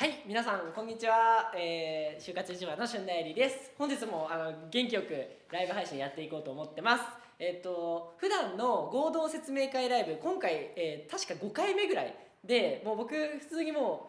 はい皆さんこんにちは、えー、就活一番の春田えりです。本日もあの元気よくライブ配信やっていこうと思ってます。えっ、と普段の合同説明会ライブ今回、えー、確か5回目ぐらいでもう僕普通にも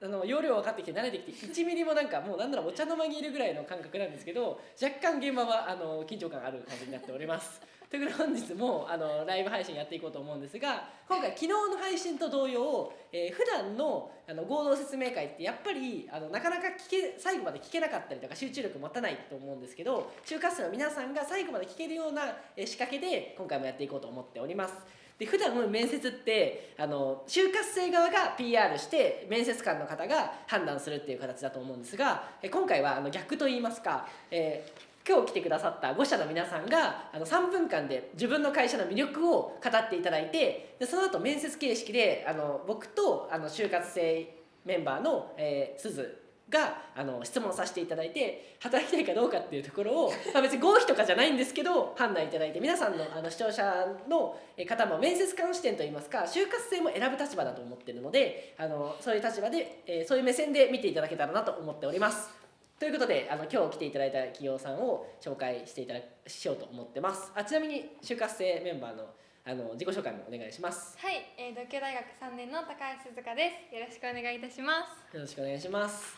うあの容量分かってきて慣れてきて1ミリもなんかもうなんならお茶の間にいるぐらいの感覚なんですけど若干現場はあの緊張感ある感じになっております。ということで本日もあのライブ配信やっていこうと思うんですが今回昨日の配信と同様、えー、普段のあの合同説明会ってやっぱりあのなかなか聞け最後まで聞けなかったりとか集中力持たないと思うんですけど就活生の皆さんが最後まで聞けるような仕掛けで今回もやっていこうと思っております。で普段面接ってあの就活生側が PR して面接官の方が判断するっていう形だと思うんですが今回はあの逆と言いますか、えー今日来てくださった5社の皆さんがあの3分間で自分の会社の魅力を語っていただいてでその後面接形式であの僕とあの就活生メンバーの、えー、鈴があの質問させていただいて働きたいかどうかっていうところを、まあ、別に合否とかじゃないんですけど判断いただいて皆さんのあの視聴者の方も面接官視点といいますか就活生も選ぶ立場だと思ってるのであのそういう立場で、えー、そういう目線で見ていただけたらなと思っております。ということであの今日来ていただいた企業さんを紹介していただしようと思ってます。あちなみに就活生メンバーのあの自己紹介もお願いします。はい、えー、独協大学3年の高橋鈴香です。よろしくお願いいたします。よろしくお願いします。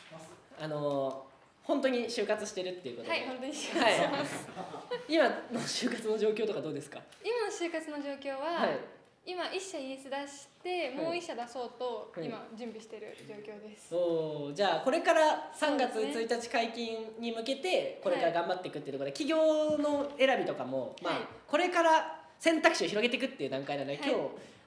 あの本当に就活してるっていうことで。はい本当に就活してます、はい、今の就活の状況とかどうですか？今の就活の状況は、はい今1社イエス出してもう1社出そうと今準備してる状況です、はい、おじゃあこれから3月1日解禁に向けてこれから頑張っていくっていうところで、企業の選びとかも、まあ、これから選択肢を広げていくっていう段階なので、今日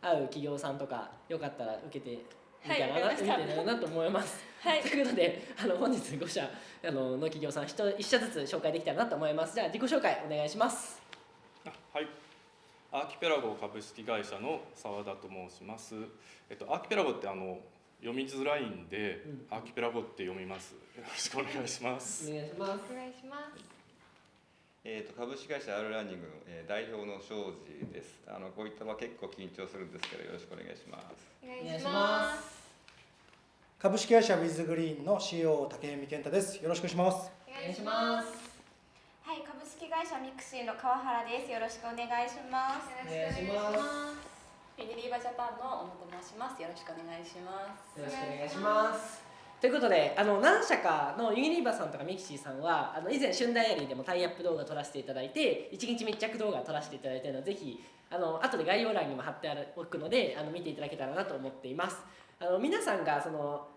会う企業さんとかよかったら受けてみたらな、はい、見てななと思います。はい、ということであの本日5社あのの企業さん 1, 1社ずつ紹介できたらなと思います。じゃあ自己紹介お願いします。はいアーキペラゴ株式会社の澤田と申します。えっとアーキペラゴってあの読みづらいんで、うん、アーキペラゴって読みます。よろしくお願いします。お願いします。お願いします。えーと、株式会社アルランニングの、えー、代表の庄司です。あのこういった場結構緊張するんですけどよろしくお願いします。お願いします。株式会社ウィズグリーンの CEO 竹見健太です。よろしくお願いします。お願いします。式会社ミクシーの川原です。よろしくお願いします。よろしくお願いします。ユニリーバジャパンの小野と申します。よろしくお願いします。よろしくお願いします。ということであの何社かのユニリーバさんとかミクシーさんはあの以前旬ダイアリーでもタイアップ動画撮らせていただいて一日密着動画撮らせていただいているのでぜひあの後で概要欄にも貼っておくのであの見ていただけたらなと思っています。あの皆さんがその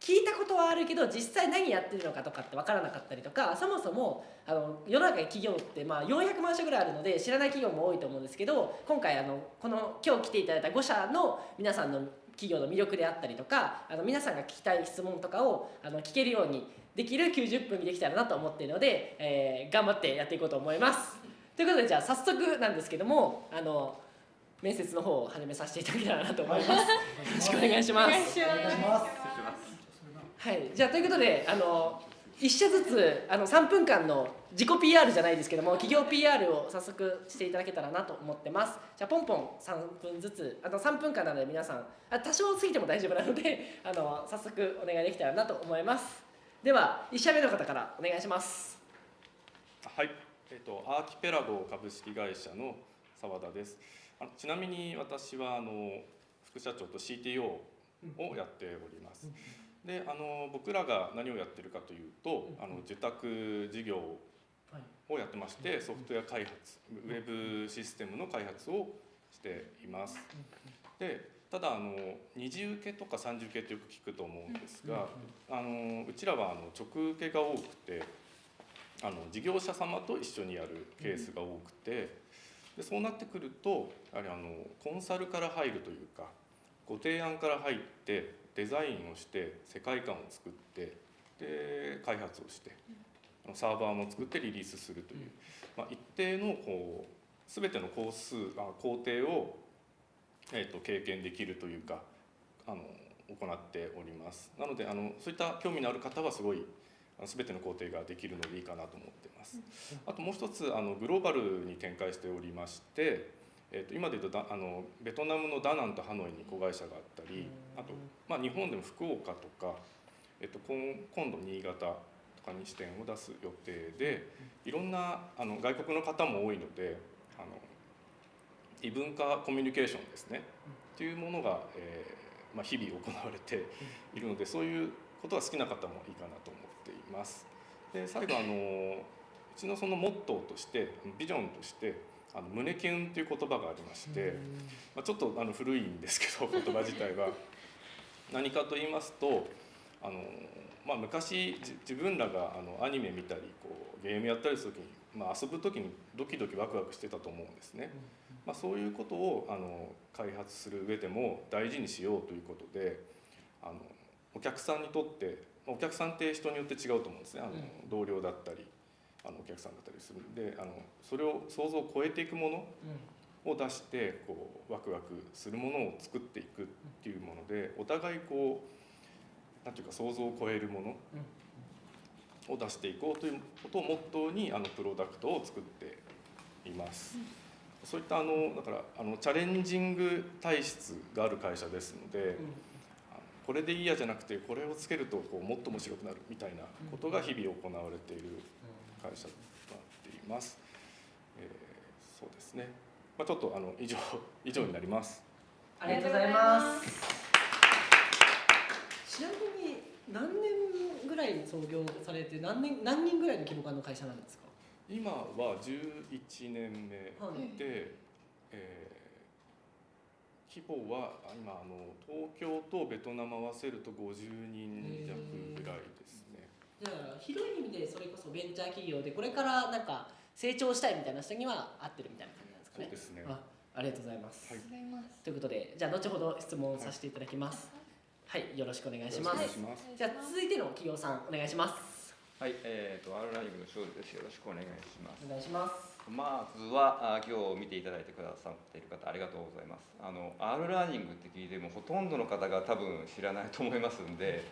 聞いたことはあるけど実際何やってるのかとかって分からなかったりとかそもそもあの世の中に企業ってまあ400万社ぐらいあるので知らない企業も多いと思うんですけど今回あのこの今日来ていただいた5社の皆さんの企業の魅力であったりとかあの皆さんが聞きたい質問とかをあの聞けるようにできる90分にできたらなと思っているので、えー、頑張ってやっていこうと思います。ということでじゃあ早速なんですけどもあの面接の方を始めさせていただけたらなと思います。よろしくお願いします。お願いします。はい。じゃあということであの1社ずつあの3分間の自己 PR じゃないですけども企業 PR を早速していただけたらなと思ってます。じゃあポンポン3分ずつあの3分間なので皆さんあ多少過ぎても大丈夫なので あの早速お願いできたらなと思います。では1社目の方からお願いします。はい。えっとアーキペラゴ株式会社の澤田です。あちなみに私はあの副社長と CTO をやっております、であの僕らが何をやってるかというと、あの受託事業をやってまして、ソフトウェア開発ウェブシステムの開発をしています。でただあの二次受けとか三次受けってよく聞くと思うんですが、あのうちらはあの直受けが多くてあの事業者様と一緒にやるケースが多くてでそうなってくるとやはりあのコンサルから入るというかご提案から入ってデザインをして世界観を作ってで開発をしてサーバーも作ってリリースするという、まあ、一定のこう全ての工数あ工程を、えーと、経験できるというかあの行っております。なのであのそういった興味のある方はすごい全ての工程ができるのでいいかなと思ってます。あともう一つあのグローバルに展開しておりましてえー、と今で言うとあのベトナムのダナンとハノイに子会社があったりあと、まあ、日本でも福岡とかえっと、今今度新潟とかに支店を出す予定でいろんなあの外国の方も多いのであの異文化コミュニケーションですねっていうものが、えーまあ、日々行われているのでそういうことが好きな方もいいかなと思っています。で最後あのうちのそのモットーとしてビジョンとしてあの胸キュンという言葉がありまして、まあ、ちょっとあの古いんですけど言葉自体は何かと言いますとあの、まあ、昔じ自分らがあのアニメ見たりこうゲームやったりする時に、まあ、遊ぶ時にドキドキワクワクしてたと思うんですね。まあ、そういうことをあの開発する上でも大事にしようということであのお客さんにとってまあお客さんって人によって違うと思うんですね。あの、同僚だったりあのお客さんだったりするんであのそれを想像を超えていくものを出してこうワクワクするものを作っていくっていうものでお互いこうなんていうか想像を超えるものを出していこうということをモットーにあのプロダクトを作っています。そういったあのだからあのチャレンジング体質がある会社ですので、これでいいやじゃなくてこれをつけるとこうもっと面白くなるみたいなことが日々行われている会社となっています。えーそうですね。まあちょっとあの以上 以上になります。ありがとうございますちなみに何年ぐらいに創業されて何年何人ぐらいの規模感の会社なんですか？今は11年目で、はいえー規模はあ今あの東京とベトナム合わせると50人弱ぐらいですね。じゃあ広い意味でそれこそベンチャー企業でこれからなんか成長したいみたいな人には合ってるみたいな感じ？ですかねそうですね。あありがとうございます、はいございます。ということでじゃあ後ほど質問させていただきますはい、よろしくお願いします。じゃあ続いての企業さんお願いしますはい、えー、と R ランニングの庄司です。よろしくお願いします。お願いしますまずはあ今日見ていただいてくださっている方ありがとうございます。あの R ラーニングって聞いてもほとんどの方が多分知らないと思いますんで、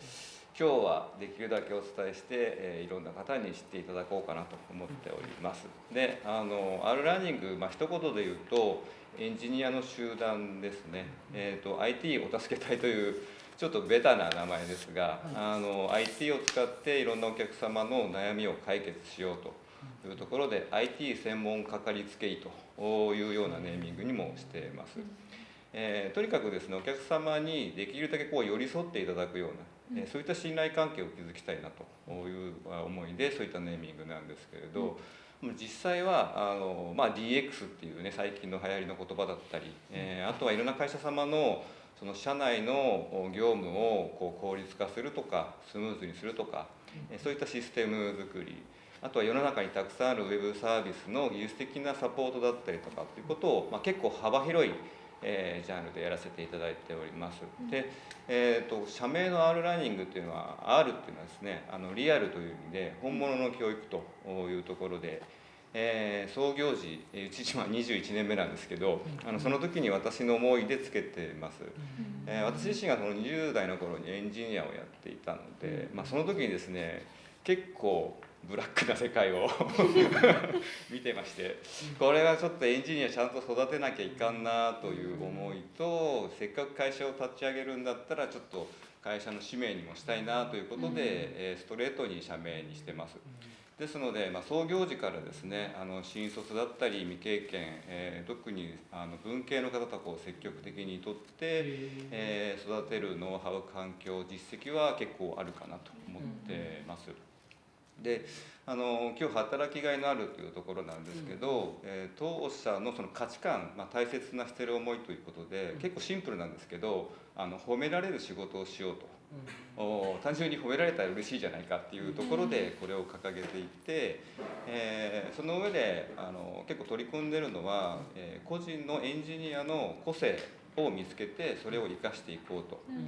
今日はできるだけお伝えして、えーいろんな方に知っていただこうかなと思っております。で、あの R ラーニングまあ一言で言うとエンジニアの集団ですね。えっ、と IT お助け隊というちょっとベタな名前ですが、あの IT を使っていろんなお客様の悩みを解決しようというところで IT 専門かかりつけ医というようなネーミングにもしています。えーとにかくですねお客様にできるだけこう寄り添っていただくような、えーそういった信頼関係を築きたいなという思いでそういったネーミングなんですけれど、実際はあの、まあ、DX っていうね最近の流行りの言葉だったり、えーあとはいろんな会社様のその社内の業務をこう効率化するとかスムーズにするとか、えーそういったシステム作りあとは世の中にたくさんあるウェブサービスの技術的なサポートだったりとかっていうことを、まあ、結構幅広い、えージャンルでやらせていただいております。で、えー、と社名の R ラーニングっていうのは R っていうのはですねあのリアルという意味で本物の教育というところで。えー創業時えーうち今21年目なんですけどあのその時に私の思いでつけてます、えー私自身がその20代の頃にエンジニアをやっていたので、まあ、その時にですね結構ブラックな世界を 見てましてこれはちょっとエンジニアちゃんと育てなきゃいかんなという思いとせっかく会社を立ち上げるんだったらちょっと会社の使命にもしたいなということで、えーストレートに社名にしてます。ですので、まあ、創業時からですねあの新卒だったり未経験、えー特にあの文系の方とこう積極的にとって、えー育てるノウハウ環境実績は結構あるかなと思ってます。であの今日働きがいのあるというところなんですけど、えー当社のその価値観、まあ、大切なしてる思いということで、結構シンプルなんですけどあの褒められる仕事をしようと。お単純に褒められたら嬉しいじゃないかっていうところでこれを掲げていて、えーその上であの結構取り組んでるのは、えー個人のエンジニアの個性を見つけてそれを生かしていこうと。まあ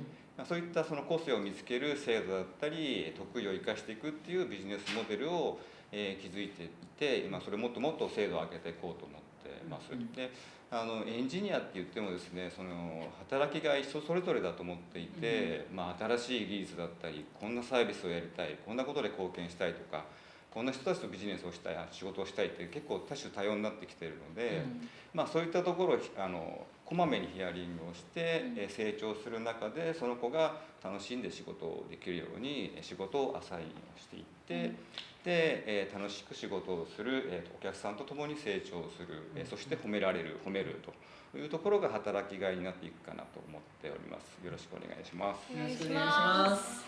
そういったその個性を見つける制度だったり得意を生かしていくっていうビジネスモデルを、えー築いていて今それもっともっと精度を上げていこうと思ってます。であのエンジニアって言ってもですねその働きが人それぞれだと思っていて、まあ、新しい技術だったりこんなサービスをやりたいこんなことで貢献したいとか、こんな人たちとビジネスをしたい仕事をしたいって結構多種多様になってきているので、まあ、そういったところをあのこまめにヒアリングをして、えー成長する中でその子が楽しんで仕事をできるようにえー仕事をアサインをしていって、で、えー楽しく仕事をする、えお客さんと共に成長する、えーそして褒められる褒めるというところが働きがいになっていくかなと思っております。よろしくお願いします。よろしくお願いしまます。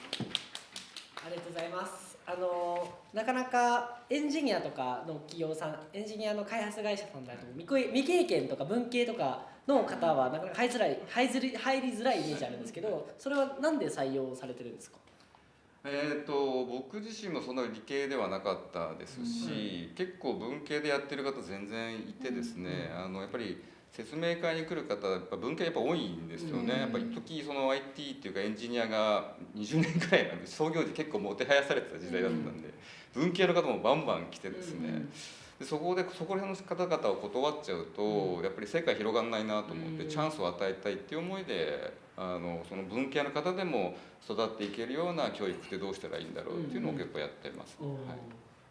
ありがとうございますあのなかなかエンジニアとかの企業さんエンジニアの開発会社さんだと未経未経験とか文系とかの方はなかなか入りづらい入りづらい入りづらいイメージあるんですけどそれはなんで採用されてるんですか？えー、と僕自身もそんな理系ではなかったですし、結構文系でやってる方全然いてですね、あのやっぱり説明会に来る方やっぱ文系やっぱ多いんですよね、うんやっぱり一時その IT っていうかエンジニアが20年くらいなんで創業時結構もてはやされてた時代だったんで、文系の方もバンバン来てですね、うんでそこでそこら辺の方々を断っちゃうと、やっぱり世界広がんないなと思って、うん。チャンスを与えたいっていう思いであのその文系の方でも育っていけるような教育ってどうしたらいいんだろうっていうのを結構やってます、はい。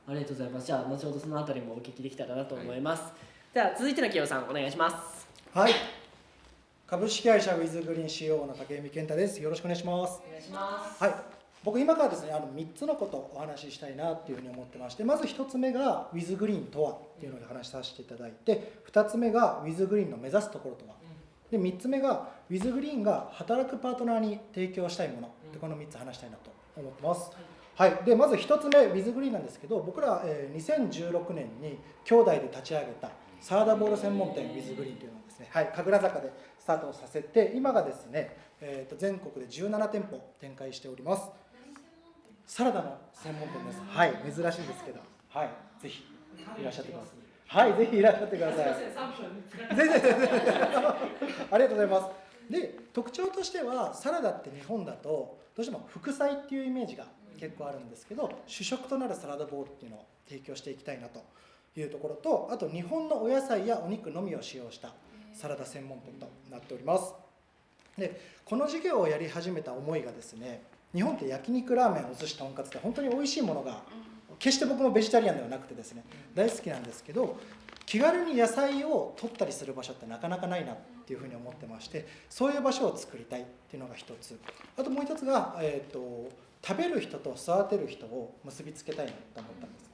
ありがとうございます。じゃあ後ほどそのあたりもお聞きできたらなと思います、では続いての企業さんお願いします。はい。株式会社ウィズグリーン CO の竹見健太です。よろしくお願いします。お願いします。はい。僕今からですねあの3つのことをお話ししたいなっていうふうに思ってましてまず1つ目がウィズグリーンとはっていうのを話しさせていただいて2つ目がウィズグリーンの目指すところとは。で3つ目がウィズグリーンが働くパートナーに提供したいもの。でこの3つ話したいなと思ってます。はい、でまず1つ目ウィズグリーンなんですけど僕ら、えー2016年に兄弟で立ち上げたサラダボール専門店ウィズグリーンというのをですね、はい、神楽坂でスタートさせて今がですね、えー、と全国で17店舗展開しております。サラダの専門店です。はい珍しいですけど。はいぜひいらっしゃってください。はいぜひいらっしゃってください。全然全然。ありがとうございます。で特徴としてはサラダって日本だとどうしても副菜っていうイメージが結構あるんですけど主食となるサラダボウルっていうのを提供していきたいなというところとあと日本のお野菜やお肉のみを使用したサラダ専門店となっております。でこの事業をやり始めた思いがですね日本って焼肉ラーメンお寿司とんかつって本当に美味しいものが決して僕もベジタリアンではなくてですね大好きなんですけど気軽に野菜を取ったりする場所ってなかなかないなっていうふうに思ってましてそういう場所を作りたいっていうのが一つ。あともう一つが、えー、と食べる人と育てる人を結びつけたいなと思ったんです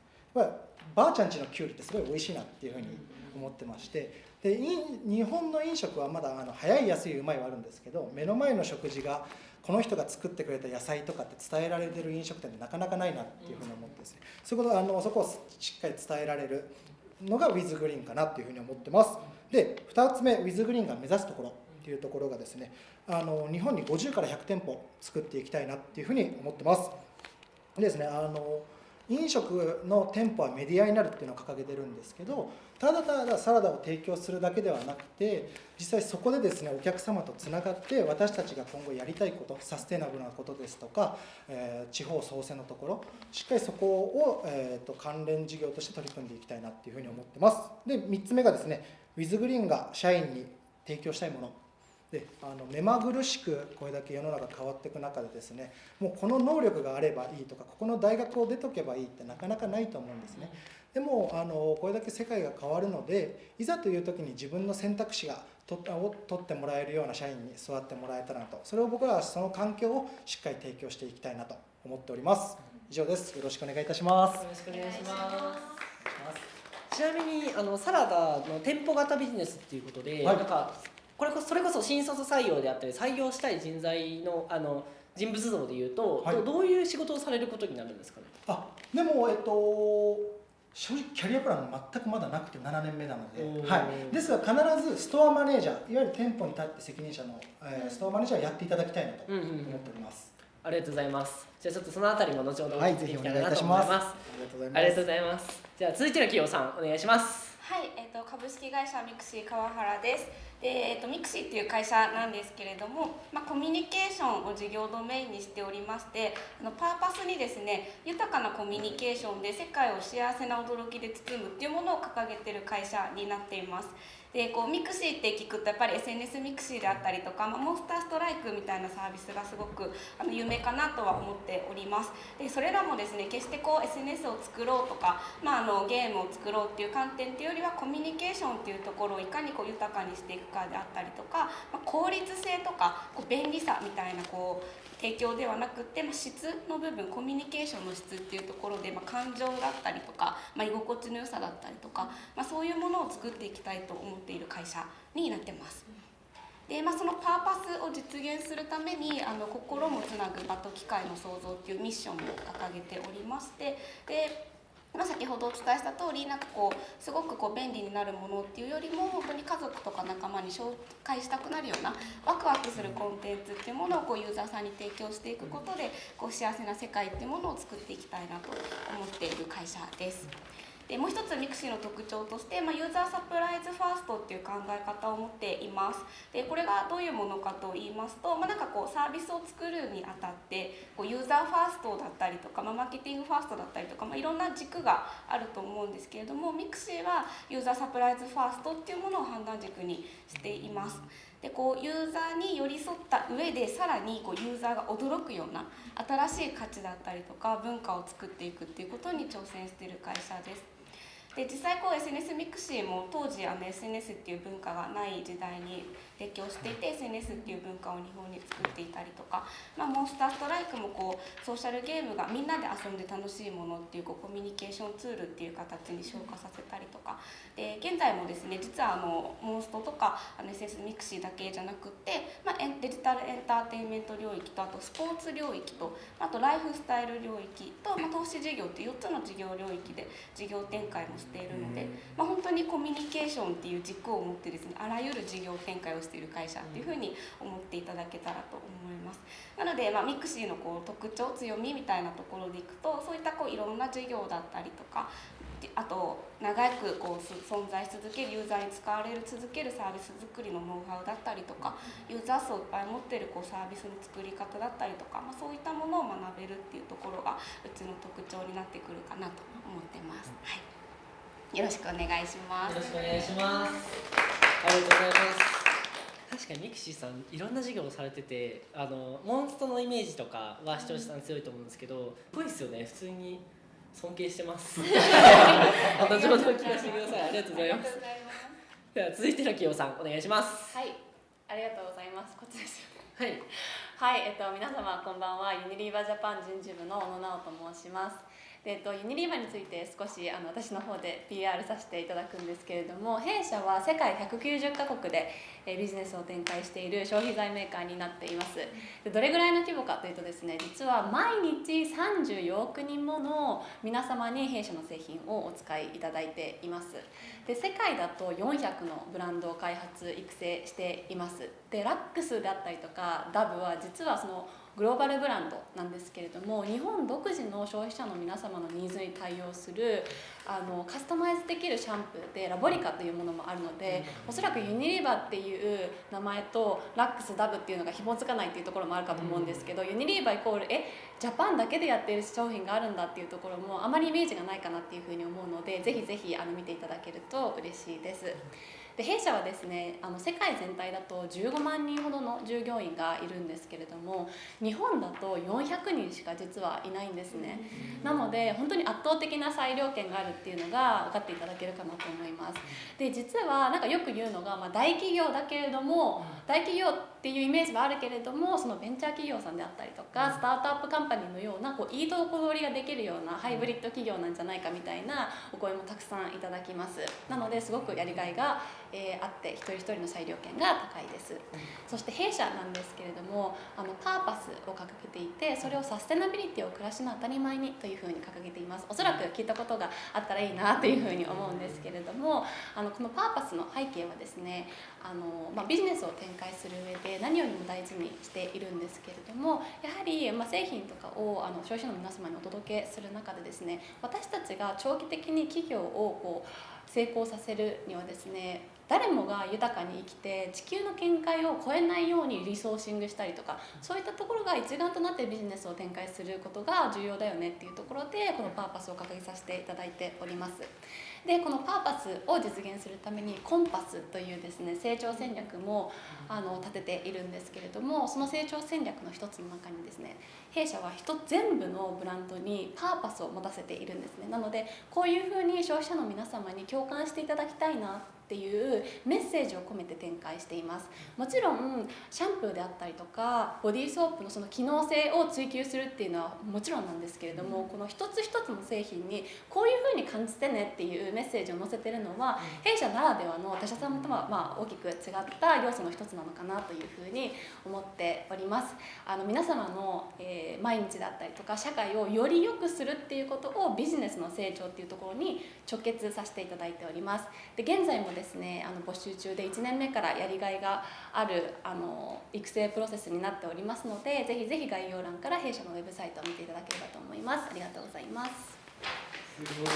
ばあちゃんちのきゅうりってすごい美味しいなっていうふうに思ってましてで日本の飲食はまだあの早い安いうまいはあるんですけど目の前の食事がこの人が作ってくれた野菜とかって伝えられてる飲食店ってなかなかないなっていうふうに思ってですね。そことあのそこをしっかり伝えられるのがウィズグリーンかなっていうふうに思ってます。で2つ目ウィズグリーンが目指すところっていうところがですねあの日本に50から100店舗作っていきたいなっていうふうに思ってます。でですねあの飲食の店舗はメディアになるっていうのを掲げてるんですけどただただサラダを提供するだけではなくて実際そこでですねお客様とつながって私たちが今後やりたいことサステナブルなことですとか、えー地方創生のところしっかりそこを、えー、と関連事業として取り組んでいきたいなっていうふうに思ってます。で3つ目がですねウィズグリーンが社員に提供したいもの。であの目まぐるしくこれだけ世の中変わっていく中でですねもうこの能力があればいいとかここの大学を出とけばいいってなかなかないと思うんですね。でもあのこれだけ世界が変わるのでいざという時に自分の選択肢がとを取ってもらえるような社員に育ってもらえたらなと。それを僕らはその環境をしっかり提供していきたいなと思っております。以上です。よろしくお願いいたします。よろしくお願いします。ちなみにあのサラダの店舗型ビジネスっていうことで、はい。なんかこれこそそれこそ新卒採用であったり採用したい人材のあの人物像でいうと、はいどどういう仕事をされることになるんですかね？あでもえっと正直キャリアプラン全くまだなくて7年目なので、はい、ですが必ずストアマネージャーいわゆる店舗に立って責任者の、えーストアマネージャーをやっていただきたいなとうんうんうん思っております、ありがとうございます。じゃあちょっとそのあたりも後ほどおはい聞きでぜひお願いいきたらなと思います。ありがとうございますありがとうございます。じゃあ続いての企業さんお願いします。はい、えっ、と株式会社ミクシー川原です。で、えーと、ミクシーっていう会社なんですけれども、まあ、コミュニケーションを事業ドメインにしておりましてあのパーパスにですね豊かなコミュニケーションで世界を幸せな驚きで包むっていうものを掲げてる会社になっています。でこうミクシーって聞くとやっぱり SNS ミクシーであったりとか、まあ、モンスターストライクみたいなサービスがすごくあの有名かなとは思っております。でそれらもですね決してこう SNS を作ろうとか、まあ、あのゲームを作ろうっていう観点っていうよりはコミュニケーションっていうところをいかにこう豊かにしていくかであったりとか、まあ、効率性とかこう便利さみたいなこう提供ではなくて、まあ、質の部分コミュニケーションの質っていうところで、まあ、感情だったりとか、まあ、居心地の良さだったりとか、まあ、そういうものを作っていきたいと思っている会社になってます。でまあ、そのパーパスを実現するためにあの心もつなぐ場と機械の創造っていうミッションも掲げておりましてでまあ、先ほどお伝えした通りなんかこうすごくこう便利になるものっていうよりも本当に家族とか仲間に紹介したくなるようなワクワクするコンテンツっていうものをこうユーザーさんに提供していくことでこう幸せな世界っていうものを作っていきたいなと思っている会社です。でもう一つミクシーの特徴として、まあ、ユーザーサプライズファーストっていう考え方を持っています。でこれがどういうものかと言いますと、まあ、なんかこうサービスを作るにあたってこうユーザーファーストだったりとか、まあ、マーケティングファーストだったりとか、まあ、いろんな軸があると思うんですけれどもミクシーはユーザーサプライズファーストっていうものを判断軸にしています。でこうユーザーに寄り添った上でさらにこうユーザーが驚くような新しい価値だったりとか文化を作っていくっていうことに挑戦している会社です。で実際こう SNS ミクシーも当時あの SNS っていう文化がない時代に提供していて SNS っていう文化を日本に作っていたりとか、まあ、モンスターストライクもこうソーシャルゲームがみんなで遊んで楽しいものっていうこうコミュニケーションツールっていう形に昇華させたりとか。で現在もですね実はあのモンストとかあの SNS ミクシーだけじゃなくって、まあ、デジタルエンターテインメント領域とあとスポーツ領域とあとライフスタイル領域と、まあ、投資事業って4つの事業領域で事業展開もしているので、まあ、本当にコミュニケーションっていう軸を持ってですねあらゆる事業展開をしている会社っていうふうに思っていただけたらと思います。なので、まあ、ミクシーのこう特徴強みみたいなところでいくとそういったこういろんな事業だったりとかあと長くこう存在し続けるユーザーに使われる続けるサービス作りのノウハウだったりとかユーザー数をいっぱい持ってるこうサービスの作り方だったりとか、まあ、そういったものを学べるっていうところがうちの特徴になってくるかなと思ってます。はいよろしくお願いします。よろしくお願いします。ありがとうございます。確かにミクシーさんいろんな事業をされててあのモンストのイメージとかは視聴者さん強いと思うんですけどすごいですよね。普通に尊敬してます。後ほど聞かせてください。ありがとうございます。では続いての企業さんお願いします。はい。ありがとうございます。こっちです。はい。はい。えっと皆様こんばんは。ユニリーバジャパン人事部の小野直と申しますえっと、ユニリーバについて少しあの私の方で PR させていただくんですけれども弊社は世界190カ国でビジネスを展開している消費財メーカーになっています。でどれぐらいの規模かというとですね実は毎日34億人もの皆様に弊社の製品をお使いいただいています。で世界だと400のブランドを開発育成しています。でラックスであったりとかダブは実はそのグローバルブランドなんですけれども日本独自の消費者の皆様のニーズに対応するあのカスタマイズできるシャンプーでラボリカというものもあるのでおそらくユニリーバっていう名前とラックスダブっていうのが紐付かないっていうところもあるかと思うんですけど、ユニリーバイコールえジャパンだけでやっている商品があるんだっていうところもあまりイメージがないかなっていうふうに思うのでぜひぜひあの見ていただけると嬉しいです。で弊社はですねあの世界全体だと15万人ほどの従業員がいるんですけれども日本だと400人しか実はいないんですね。なので本当に圧倒的な裁量権があるっていうのが分かっていただけるかなと思います。で実はなんかよく言うのが、まあ、大企業だけれども大企業っていうイメージはあるけれどもそのベンチャー企業さんであったりとかスタートアップカンパニーのようなこういいとこ取りができるようなハイブリッド企業なんじゃないかみたいなお声もたくさんいただきます。なのですごくやりがいがえー、あって一人一人の裁量権が高いです。そして弊社なんですけれどもあのパーパスを掲げていてそれをサステナビリティを暮らしの当たり前にというふうに掲げています。おそらく聞いたことがあったらいいなというふうに思うんですけれどもあのこのパーパスの背景はですねあの、まあ、ビジネスを展開する上で何よりも大事にしているんですけれどもやはり、ま、製品とかをあの消費者の皆様にお届けする中でですね私たちが長期的に企業をこう成功させるにはですね誰もが豊かに生きて地球の見解を超えないようにリソーシングしたりとかそういったところが一丸となってビジネスを展開することが重要だよねっていうところでこのパーパスを掲げさせていただいております。でこのパーパスを実現するためにコンパスというですね成長戦略もあの立てているんですけれどもその成長戦略の一つの中にですね弊社は人全部のブランドにパーパスを持たせているんですね。なのでこういうふうに消費者の皆様に共感していただきたいなっていうメッセージを込めて展開しています。もちろんシャンプーであったりとかボディーソープのその機能性を追求するっていうのはもちろんなんですけれどもこの一つ一つの製品にこういうふうに感じてねっていうメッセージを載せてるのは弊社ならではの他社さんとはまあ大きく違った要素の一つなのかなというふうに思っております。あの皆様の、えー、毎日だったりとか社会をより良くするっていうことをビジネスの成長っていうところに直結させていただいております。で現在もですねあの募集中で1年目からやりがいがあるあの育成プロセスになっておりますのでぜひぜひ概要欄から弊社のウェブサイトを見ていただければと思います。ありがとうございます。すごい。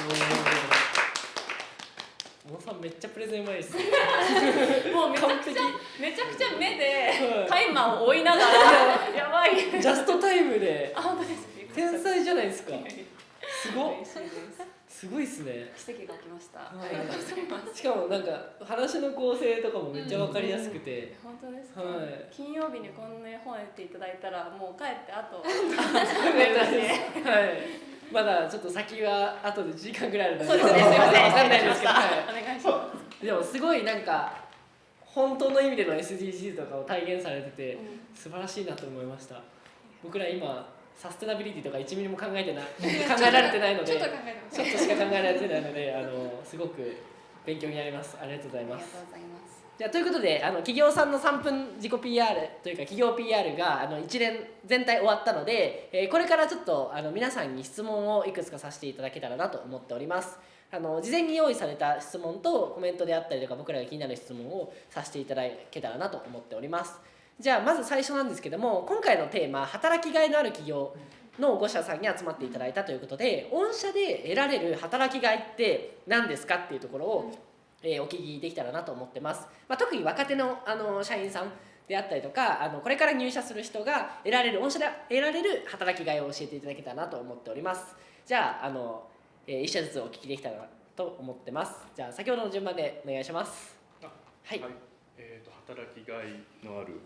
小野さんめっちゃプレゼンうまいですね。もうめちゃくちゃめちゃくちゃ目でタイマーを追いながら。やばい。ジャストタイムで。あ本当です。天才じゃないですか。すごっすすごいっすね。奇跡が起きました、はい。ありがとうございます。しかもなんか話の構成とかもめっちゃ分かりやすくて、本当ですか、はい。金曜日にこんな本やっていただいたらもう帰ってあと はい。まだちょっと先は後で時間ぐらいあるのそうですね。すいません分かんないですけど、はお願いしまい、でもすごいなんか本当の意味での SDGs とかを体現されててす、素晴らしいなと思いました。僕ら今サステナビリティとか1ミリも考えてない 考えられてないのでちょっと考えてます。ちょっとしか考えられてないのであのすごく勉強になります。ありがとうございます。ありがとうございます。じゃあということであの企業さんの3分自己 PR というか企業 PR があの一連全体終わったので、えーこれからちょっとあの皆さんに質問をいくつかさせていただけたらなと思っております。あの事前に用意された質問とコメントであったりとか僕らが気になる質問をさせていただけたらなと思っておりますじゃあまず最初なんですけども今回のテーマ働きがいのある企業の5社さんに集まっていただいたということで御社で得られる働きがいって何ですかっていうところを、えーお聞きできたらなと思ってます、まあ、特に若手のあの社員さんであったりとかあのこれから入社する人が得られる御社で得られる働きがいを教えていただけたらなと思っております。じゃああの、えー、1社ずつお聞きできたらなと思ってます。じゃあ先ほどの順番でお願いします。あはい。えー、と働きがいのある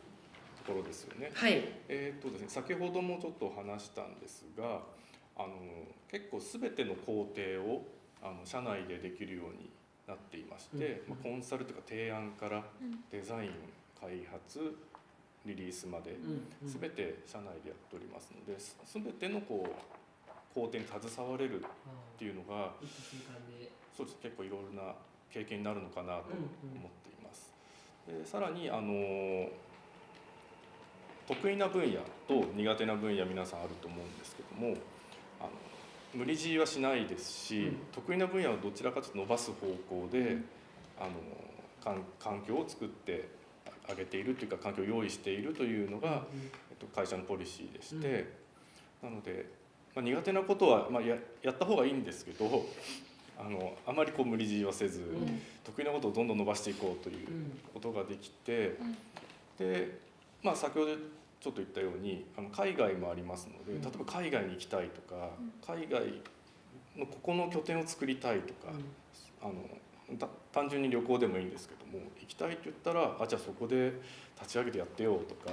ところですよね。はい。えーとですね、先ほどもちょっと話したんですがあの結構全ての工程をあの社内でできるようになっていまして、うん。まあ、コンサルというか提案からデザイン開発リリースまでうん。全て社内でやっておりますので全てのこう工程に携われるっていうのがそうです結構いろいろな経験になるのかなと思っています。でさらにあの得意な分野と苦手な分野皆さんあると思うんですけどもあの無理強いはしないですし、うん。得意な分野をどちらかというと伸ばす方向で、あの環環境を作ってあげているというか環境を用意しているというのが、えっと、会社のポリシーでして、なので、まあ、苦手なことは、まあ、ややった方がいいんですけどあのあまりこう無理強いはせず、うん。得意なことをどんどん伸ばしていこうといううん。ことができて、で、まあ、先ほどちょっと言ったようにあの海外もありますのでうん。例えば海外に行きたいとか、海外のここの拠点を作りたいとか、あのた単純に旅行でもいいんですけども行きたいって言ったらあじゃあそこで立ち上げてやってよとか、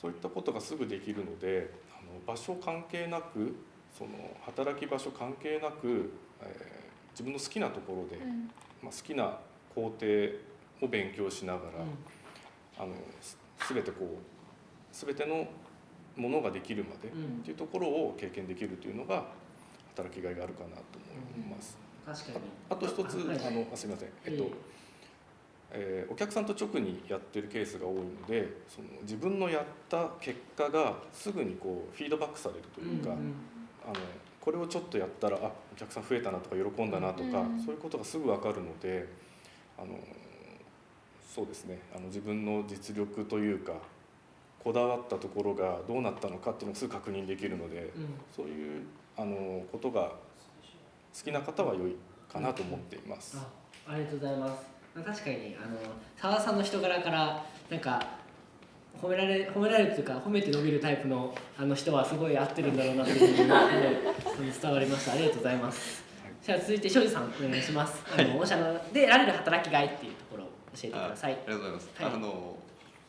そういったことがすぐできるのであの場所関係なくその働き場所関係なく、えー自分の好きなところで、まあ、好きな工程を勉強しながら、あのす全てこう全てのものができるまでうん。っていうところを経験できるというのが働きがいがあるかなと思います。確かに。あと一つはい。あのあすみません、えっとええーお客さんと直にやってるケースが多いのでその自分のやった結果がすぐにこうフィードバックされるというか、うんうんあのこれをちょっとやったらあお客さん増えたなとか喜んだなとか、うんそういうことがすぐ分かるのであのそうですね。あの自分の実力というかこだわったところがどうなったのかっていうのがすぐ確認できるのでうん。そういうあのことが好きな方は良いかなと思っています。あありがとうございます。まあ、確かにあの澤田さんの人柄からなんか褒められ褒められるというか褒めて伸びるタイプのあの人はすごい合ってるんだろうなっていうふうにはい伝わりました。ありがとうございます。じゃあ続いて庄司さんお願いします、あの御社ので得られる働きがいっていう教えてください。ありがとうございます。はい。あの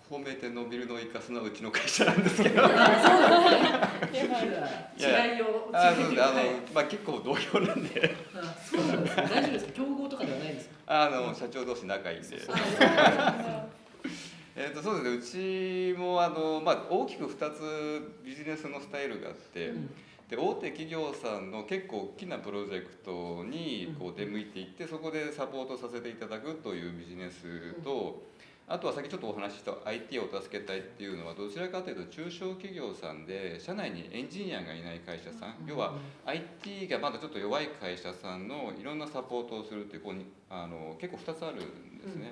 褒めて伸びるのを生かすのはうちの会社なんですけど。あそうなんですね。違いをあの、はい。まあ結構同僚なんで、あそうなんですね。大丈夫です。か競合とかではないですか？あの社長同士仲いいんで。あ えっとそうですね。うちもあのまあ大きく二つビジネスのスタイルがあって。うんで大手企業さんの結構大きなプロジェクトにこう出向いていってそこでサポートさせていただくというビジネスとあとは先ちょっとお話しした IT を助けたいっていうのはどちらかというと中小企業さんで社内にエンジニアがいない会社さん要は IT がまだちょっと弱い会社さんのいろんなサポートをするっていうこうにあの結構2つあるんですね。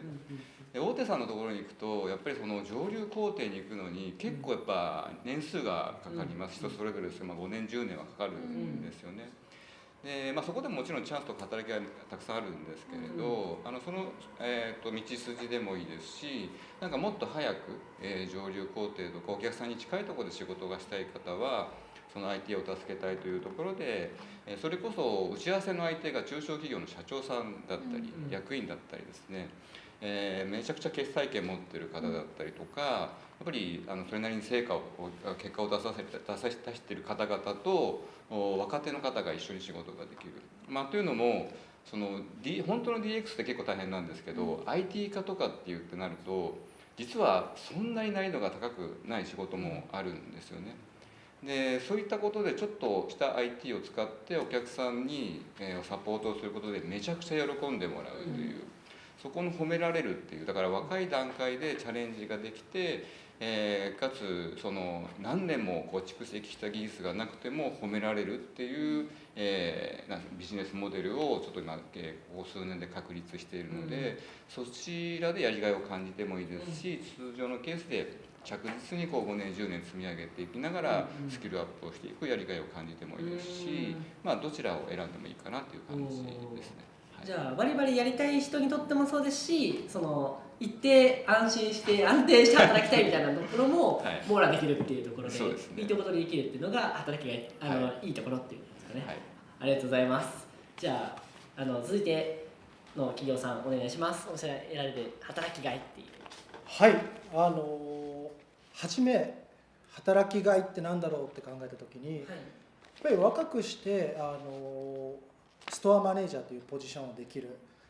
で大手さんのところに行くとやっぱりその上流工程に行くのに結構やっぱ年数がかかります、人それぞれですけど、まあ、5年10年はかかるんですよね。でまあ、そこでももちろんチャンスとか働きがたくさんあるんですけれど、あのその、えー、と道筋でもいいですしなんかもっと早く、えー上流工程とかお客さんに近いところで仕事がしたい方はその IT を助けたいというところで、えーそれこそ打ち合わせの相手が中小企業の社長さんだったり、うん。役員だったりですねえーめちゃくちゃ決裁権持ってる方だったりとかやっぱりあのそれなりに成果を結果を出させ出さ出してる方々と若手の方が一緒に仕事ができる。まあ、というのもその、D、本当の DX って結構大変なんですけど、IT 化とかって言ってなると実はそんなに難易度が高くない仕事もあるんですよね。でそういったことでちょっとした IT を使ってお客さんに、えーサポートをすることでめちゃくちゃ喜んでもらうという、そこの褒められるっていうだから若い段階でチャレンジができて、えーかつその何年もこう蓄積した技術がなくても褒められるっていう、えーなんビジネスモデルをちょっと今、えーここ数年で確立しているので、そちらでやりがいを感じてもいいですし、通常のケースで着実にこう5年10年積み上げていきながらうんスキルアップをしていくやりがいを感じてもいいですし、まあどちらを選んでもいいかなという感じですね。はい。じゃあバリバリやりたい人にとってもそうですしその一定安心して安定して働きたいみたいなところも はい。網羅できるっていうところで,、そうですね。いいところでできるっていうのが働きがいあの、、はい。いところっていうんですかね、はい。ありがとうございます。じゃああの続いての企業さんお願いします。おっしゃられる働きがいっていう。はい。あの初め働きがいってなんだろうって考えた時にやっぱり若くしてあのストアマネージャーというポジションをできる。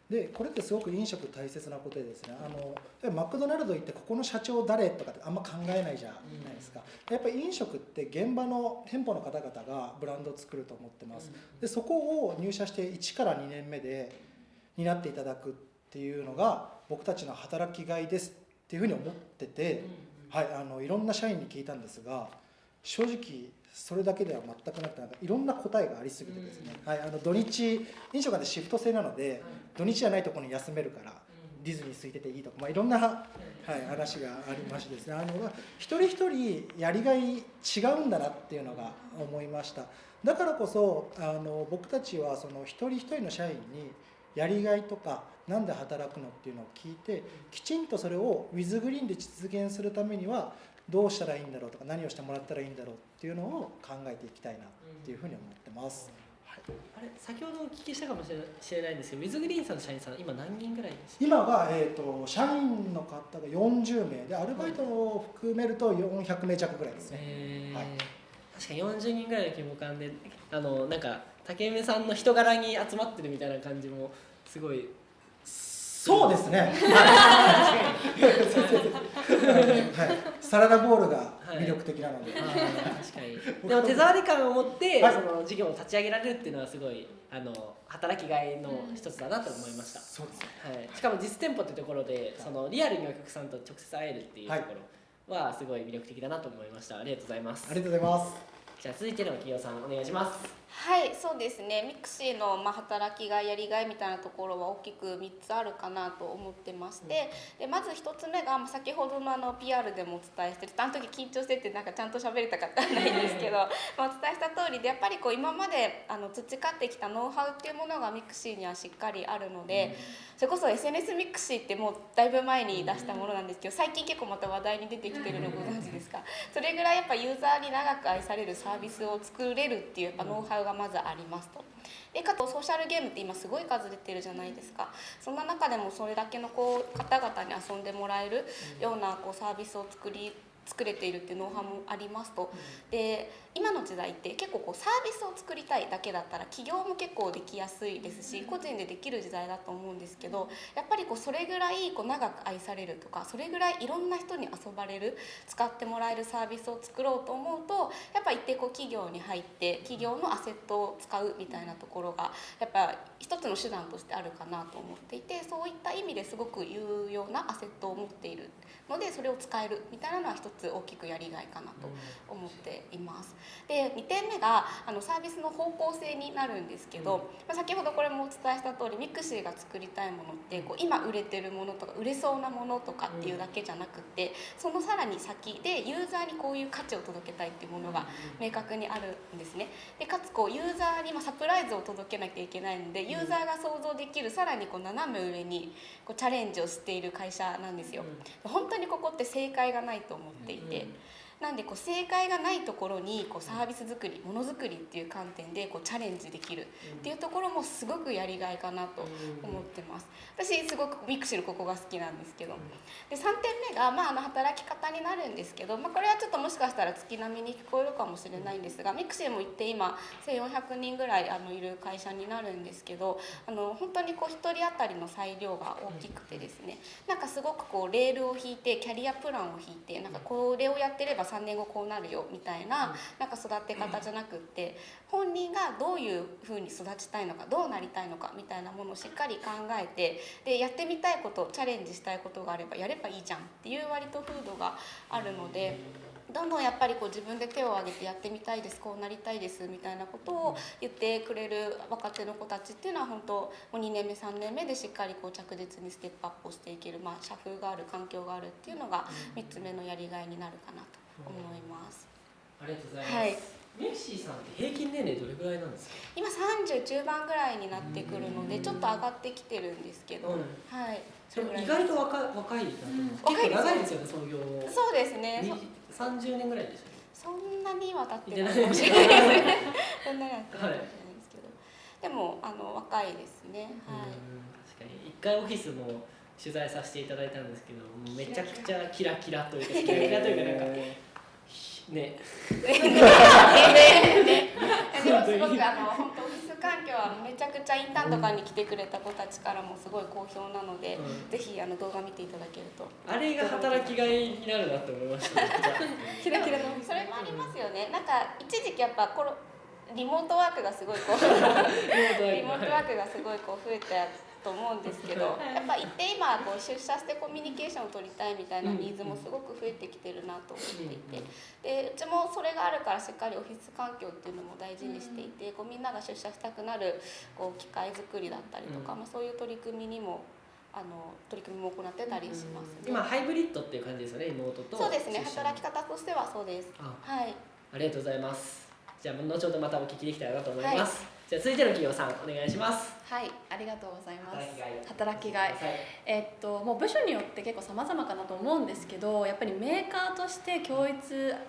でこれってすごく飲食大切なことでですね。あのマクドナルド行ってここの社長誰とかってあんま考えないじゃないですか、やっぱり飲食って現場の店舗の方々がブランドを作ると思ってます。でそこを入社して1から2年目で担っていただくっていうのが僕たちの働きがいですっていうふうに思ってて、はい、あのいろんな社員に聞いたんですが正直それだけでは全くなくてなんかいろんな答えがありすぎてですね、はい、あの土日飲食なんてシフト制なので土日じゃないところに休めるからディズニー空いてていいとか、まあ、いろんな、はい、話がありましてですね。あの一人一人やりがい違うんだなっていうのが思いました。だからこそあの僕たちはその一人一人の社員にやりがいとかなんで働くのっていうのを聞いてきちんとそれをウィズグリーンで実現するためにはどうしたらいいんだろうとか何をしてもらったらいいんだろうっていうのを考えていきたいなっていうふうに思ってます。あれ先ほどお聞きしたかもしれないんですけどウィズグリーンさんの社員さん今何人ぐらいですか？今は、えー、と社員の方が40名でアルバイトを含めると400名弱ぐらいですね。えーはい確かに40人ぐらいの規模感であのなんか竹梅さんの人柄に集まってるみたいな感じもすごいそうですね。はい、サラダボールが魅力的なので、あー確かに。でも手触り感を持って、はい。その事業を立ち上げられるっていうのはすごいあの働きがいの一つだなと思いました、そうですね。はい、しかも実店舗っていうところでそのリアルにお客さんと直接会えるっていうところはすごい魅力的だなと思いました。ありがとうございます。ありがとうございます。じゃあ続いての企業さんお願いしますはいそうですね。ミクシーのまあ働きがいやりがいみたいなところは大きく3つあるかなと思ってましてでまず1つ目がまあ先ほどのあの PR でもお伝えしてあの時緊張しててなんかちゃんと喋れたかわかんないんですけど まあお伝えした通りでやっぱりこう今まであの培ってきたノウハウっていうものがミクシーにはしっかりあるのでそれこそ SNS ミクシーってもうだいぶ前に出したものなんですけど最近結構また話題に出てきてるのご存知ですか？それぐらいやっぱユーザーに長く愛されるサービスを作れるっていうやっぱノウハウがまずありますと。でかつソーシャルゲームって今すごい数出てるじゃないですか。そんな中でもそれだけのこう方々に遊んでもらえるようなこうサービスを作り作れているっていうノウハウもありますと。で今の時代って結構こうサービスを作りたいだけだったら起業も結構できやすいですし個人でできる時代だと思うんですけどやっぱりこうそれぐらいこう長く愛されるとかそれぐらいいろんな人に遊ばれる使ってもらえるサービスを作ろうと思うとやっぱ一定こう企業に入って企業のアセットを使うみたいなところがやっぱ一つの手段としてあるかなと思っていてそういった意味ですごく有用なアセットを持っているのでそれを使えるみたいなのは一つ大きくやりがいかなと思っています。で2点目があのサービスの方向性になるんですけど、まあ、先ほどこれもお伝えした通りミクシーが作りたいものってこう今売れてるものとか売れそうなものとかっていうだけじゃなくてそのさらに先でユーザーにこういう価値を届けたいっていうものが明確にあるんですね。でかつこうユーザーにまサプライズを届けなきゃいけないのでユーザーが想像できるさらにこう斜め上にこうチャレンジをしている会社なんですよ。本当にここって正解がないと思っていて。なんでこう正解がないところにこうサービス作りものづくりっていう観点でこうチャレンジできるっていうところもすごくやりがいかなと思ってます。私すごくミクシーのここが好きなんですけど。で3点目が、まあ、あの働き方になるんですけど、まあ、これはちょっともしかしたら月並みに聞こえるかもしれないんですがミクシーも言って今1400人ぐらいあのいる会社になるんですけどあの本当にこう1人当たりの裁量が大きくてですね。なんかすごくこうレールを引いてキャリアプランを引いてなんかこれをやってれば3年後こうなるよみたいななんか育て方じゃなくって本人がどういうふうに育ちたいのかどうなりたいのかみたいなものをしっかり考えてでやってみたいことチャレンジしたいことがあればやればいいじゃんっていう割と風土があるので。どんどんやっぱりこう自分で手を挙げてやってみたいですこうなりたいですみたいなことを言ってくれる若手の子たちっていうのは本当もう2年目3年目でしっかりこう着実にステップアップをしていける、まあ、社風がある環境があるっていうのが3つ目のやりがいになるかなと思います。ありがとうございます。はい。ミクシーさんって平均年齢どれぐらいなんですか？今30中盤ぐらいになってくるのでちょっと上がってきてるんですけど、うん。はい。でも意外と若い若いなと思う、うん。結構長いですよね。創業そうですねに三十年ぐらいでしそんなには経っていないてかもしれない。ですねそんなには経ってないですけど、でもあの若いですね。ょ。はい、うん確かに。一回オフィスも取材させていただいたんですけど、めちゃくちゃキラキラというか キラキラというかなんかね。ねねでもすごくあの本当オフィス環境はめちゃくちゃインターンとかに来てくれた子たちからもすごい好評なので、うんぜひあの動画見ていただけると。あれが働きがいになるなって思いました。キラキラのそれもありますよね。なんか一時期やっぱコロリモートワークがすごいこう リモートワークがすごいこう増えたと思うんですけど、やっぱ一定今こう出社してコミュニケーションを取りたいみたいなニーズもすごく増えてきてるなと思っていて、でうちもそれがあるからしっかりオフィス環境っていうのも大事にしていて、こうみんなが出社したくなるこう機械作りだったりとか、うんまあそういう取り組みにもあの取り組みも行ってたりしますね。今ハイブリッドっていう感じですよね妹と。そうですね。働き方としてはそうです。あはい。ありがとうございます。じゃあ後ほどまたお聞きできたらなと思います。じゃあ続いての企業さんお願いします。はい、ありがとうございます。働きがい。えっともう部署によって結構様々かなと思うんですけどやっぱりメーカーとして共一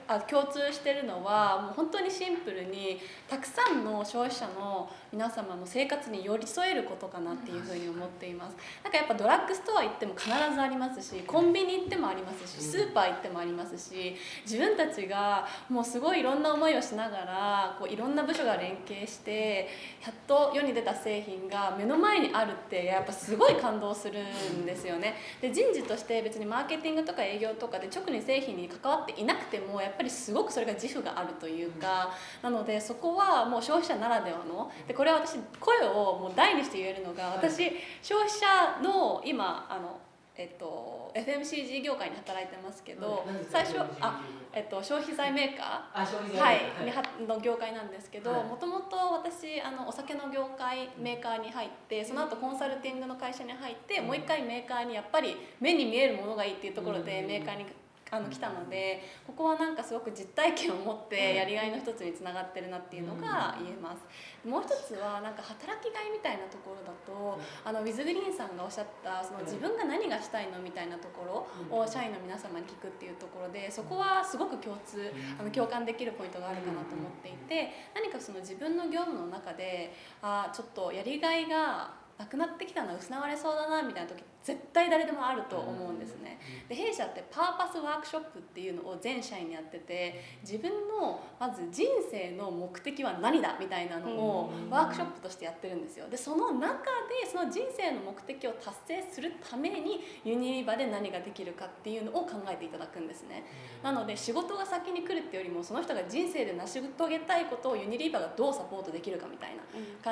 あ共通してるのはもう本当にシンプルにたくさんの消費者の皆様の生活に寄り添えることかなっていうふうに思っています。なんかやっぱドラッグストア行っても必ずありますしコンビニ行ってもありますしスーパー行ってもありますし自分たちがもうすごいいろんな思いをしながらこういろんな部署が連携してやっと世に出た製品が目の前にあるってやっぱすごい感動するんですよね。で人事として別にマーケティングとか営業とかで直に製品に関わっていなくてもやっぱりすごくそれが自負があるというかなのでそこはもう消費者ならではのでこれは私声をもう大にして言えるのが私消費者の今あのえっと、FMCG 業界に働いてますけど、はい何ですか？最初あ、えっと、消費財メーカー、は財い、の業界なんですけどはい。もともと私あのお酒の業界メーカーに入ってその後コンサルティングの会社に入って、もう一回メーカーにやっぱり目に見えるものがいいっていうところでうん。メーカーにあの来たのでここはなんかすごく実体験を持ってやりがいの一つにつながってるなっていうのが言えます。もう一つはなんか働きがいみたいなところだとあのウィズグリーンさんがおっしゃったその自分が何がしたいのみたいなところを社員の皆様に聞くっていうところでそこはすごく共通あの共感できるポイントがあるかなと思っていて何かその自分の業務の中であーちょっとやりがいがなくなってきたな失われそうだなみたいな時絶対誰でもあると思うんですね。で弊社ってパーパスワークショップっていうのを全社員にやってて自分のまず人生の目的は何だみたいなのをワークショップとしてやってるんですよ。でその中でその人生の目的を達成するためにユニリーバで何ができるかっていうのを考えていただくんですね。なので仕事が先に来るってよりもその人が人生で成し遂げたいことをユニリーバがどうサポートできるかみたいな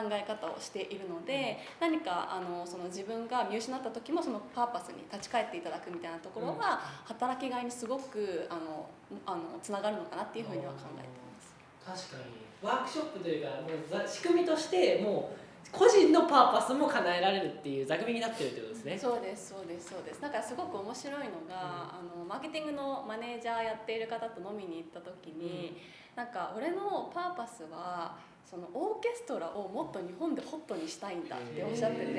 考え方をしているので何かあのその自分が見失った時もそのパーパスに立ち返っていただくみたいなところが働きがいにすごくあのあのつながるのかなっていうふうには考えてます。確かに。ワークショップというかもうざ仕組みとしてもう個人のパーパスも叶えられるっていう座組になってるってことですね。そうですそうですそうです。だからすごく面白いのが、あのマーケティングのマネージャーやっている方と飲みに行った時に、なんか俺のパーパスはそのオーケストラをもっと日本でホットにしたいんだっておっしゃってて。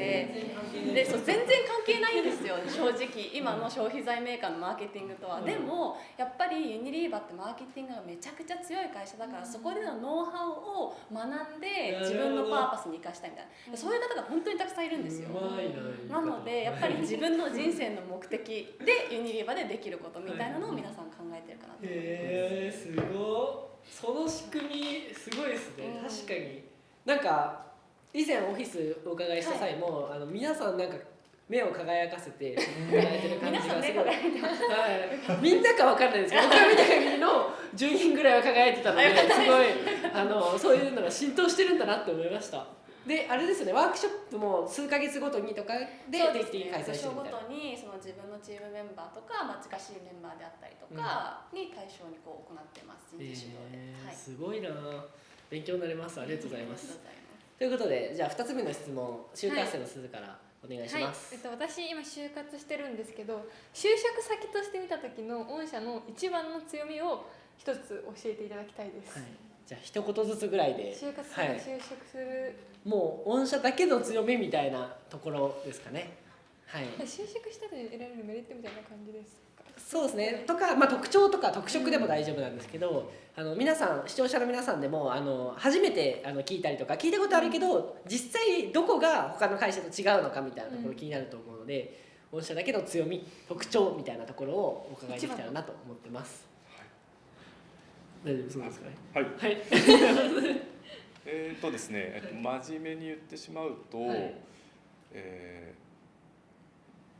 でそう全然関係ないんですよ 正直。今の消費財メーカーのマーケティングとは、うん。でもやっぱりユニリーバってマーケティングがめちゃくちゃ強い会社だから、そこでのノウハウを学んで自分のパーパスに生かしたいみたいな。そういう方が本当にたくさんいるんですよ、ななのでやっぱり自分の人生の目的でユニリーバでできることみたいなのを皆さん考えてるかなと思います。へえすごいその仕組みすごいですね、うん。確かに。なんか以前オフィスお伺いした際も、あの皆さんなんか目を輝かせてやられてる感じがす。ごいはい、みんなかわかんないですけど僕が見た限りの10人ぐらいは輝いてたのですごいあのそういうのが浸透してるんだなって思いましたであれですよね。ワークショップも数ヶ月ごとにとかで定期的に開催してるみ部署ごたいな。とにその自分のチームメンバーとか、まあ、近しいメンバーであったりとかに対象にこう行ってます。人事指導で、えーはい。すごいな。勉強になります。ありがとうございます。ということでじゃあ2つ目の質問就活生の鈴からお願いしはい。ます、えっと、私今就活してるんですけど就職先として見た時の御社の一番の強みを一つ教えていただきたいです、はいじゃあ一言ずつぐらいで。就活はい。先就職する、もう御社だけの強みみたいなところですかね。はい。就職したで得られるメリットみたいな感じですか？そうですね。とか、まあ、特徴とか特色でも大丈夫なんですけど、あの皆さん視聴者の皆さんでもあの初めてあの聞いたりとか聞いたことあるけど実際どこが他の会社と違うのかみたいなところ気になると思うので、御社だけの強み特徴みたいなところをお伺いできたらなと思ってます。大丈夫そうですかね？はい。はい。えーとですね、えっと、真面目に言ってしまうと、はい。えー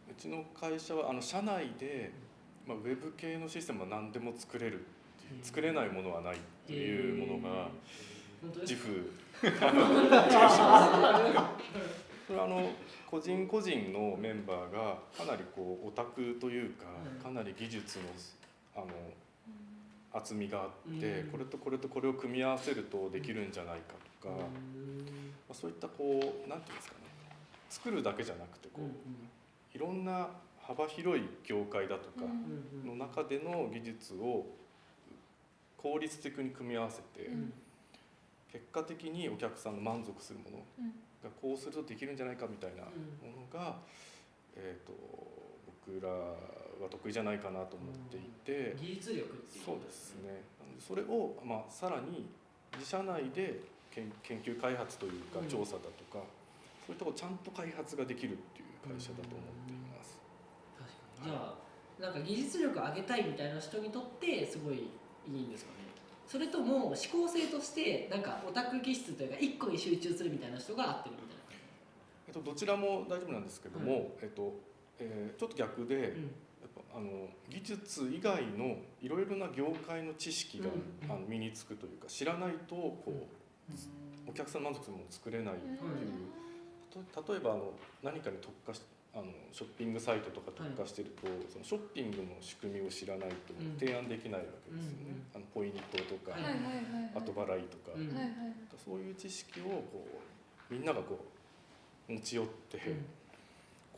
うちの会社はあの社内で、まあ、ウェブ系のシステムは何でも作れる作れないものはないっていうものが自か負これはあの個人個人のメンバーがかなりこうオタクというかはい。かなり技術のあの厚みがあってうん。これとこれとこれを組み合わせるとできるんじゃないかとか、まあ、そういったこうなんていうんですかね。作るだけじゃなくてこういろんな幅広い業界だとかの中での技術を効率的に組み合わせてうん。結果的にお客さんの満足するものうん。がこうするとできるんじゃないかみたいなものが、えー、と僕らは得意じゃないかなと思っていて、技術力っていう。そうですね。それを、まあ、さらに自社内で研研究開発というかうん。調査だとか、そういうところちゃんと開発ができるっていう会社だと思っています。確かに。じゃあなんか技術力を上げたいみたいな人にとってすごいいいんですかね。それとも思考性としてなんかオタク気質というか一個に集中するみたいな人が合ってるみたいえっと、どちらも大丈夫なんですけども、えっとえーちょっと逆で、な、やっぱあの技術以外のいろいろな業界の知識が、うん。あの身につくというか知らないとこう、お客さんの満足するものを作れないっていう、と例えばあの何かに特化しああのショッピングサイトとか特化してると、そのショッピングの仕組みを知らないとうん。提案できないわけですよね、あのポイントとか、はいはいはいはい。はい後払いとか、うんはいはい。そういう知識をこうみんながこう持ち寄って、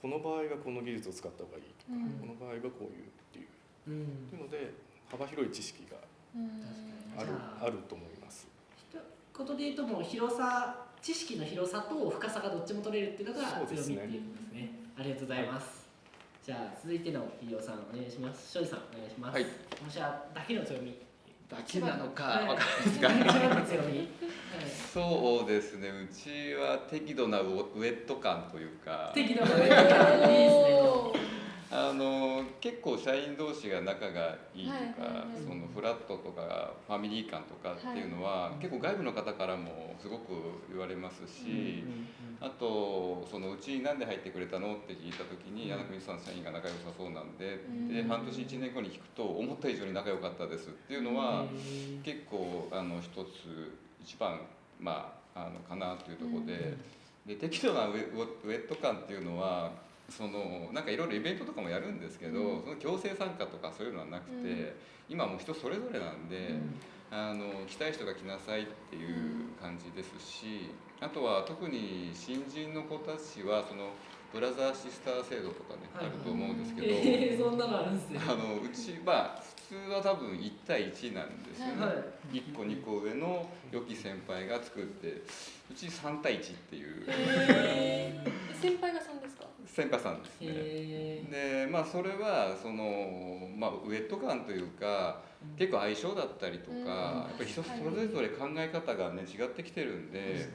この場合はこの技術を使った方がいいとか、うん。この場合はこういうっていう。うん。っていうので幅広い知識がうん。あるあ。あると思います。一言で言うともう広さ知識の広さと深さがどっちも取れるっていうのが強みっていうことですね。ありがとうございます、じゃあ続いての飯尾さんお願いします。庄司さんお願いします。はい。だけの強みだけなのかはい。わかんないですが。そうですね。うちは適度なウウェット感というか。適度な上がいいですねおーあの結構社員同士が仲がいいとか、そのフラットとかファミリー感とかっていうのは、結構外部の方からもすごく言われますし、あとそのうちに何で入ってくれたのって聞いた時にうん。柳国さん社員が仲良さそうなんで、うん。で半年1年後に聞くと思った以上に仲良かったですっていうのは、結構あの一つ一番まああのかなというところで,、で適度なウェット感っていうのはそのなんかいろいろイベントとかもやるんですけど、うん、その強制参加とかそういうのはなくて、うん、今もう人それぞれなんで、うん、あの来たい人が来なさいっていう感じですしあとは特に新人の子たちはそのブラザーシスター制度とかね、はい、あると思うんですけど、えー、そんなのあるんですよあのうちは普通は多分1対1なんですよね、はい、1個2個上の良き先輩が作ってうち3対1っていう、えー、先輩が3さんですね。でまあそれはその、まあ、ウェット感というか、うん、結構相性だったりとか、うん、やっぱり人それぞれ考え方がね違ってきてるんで、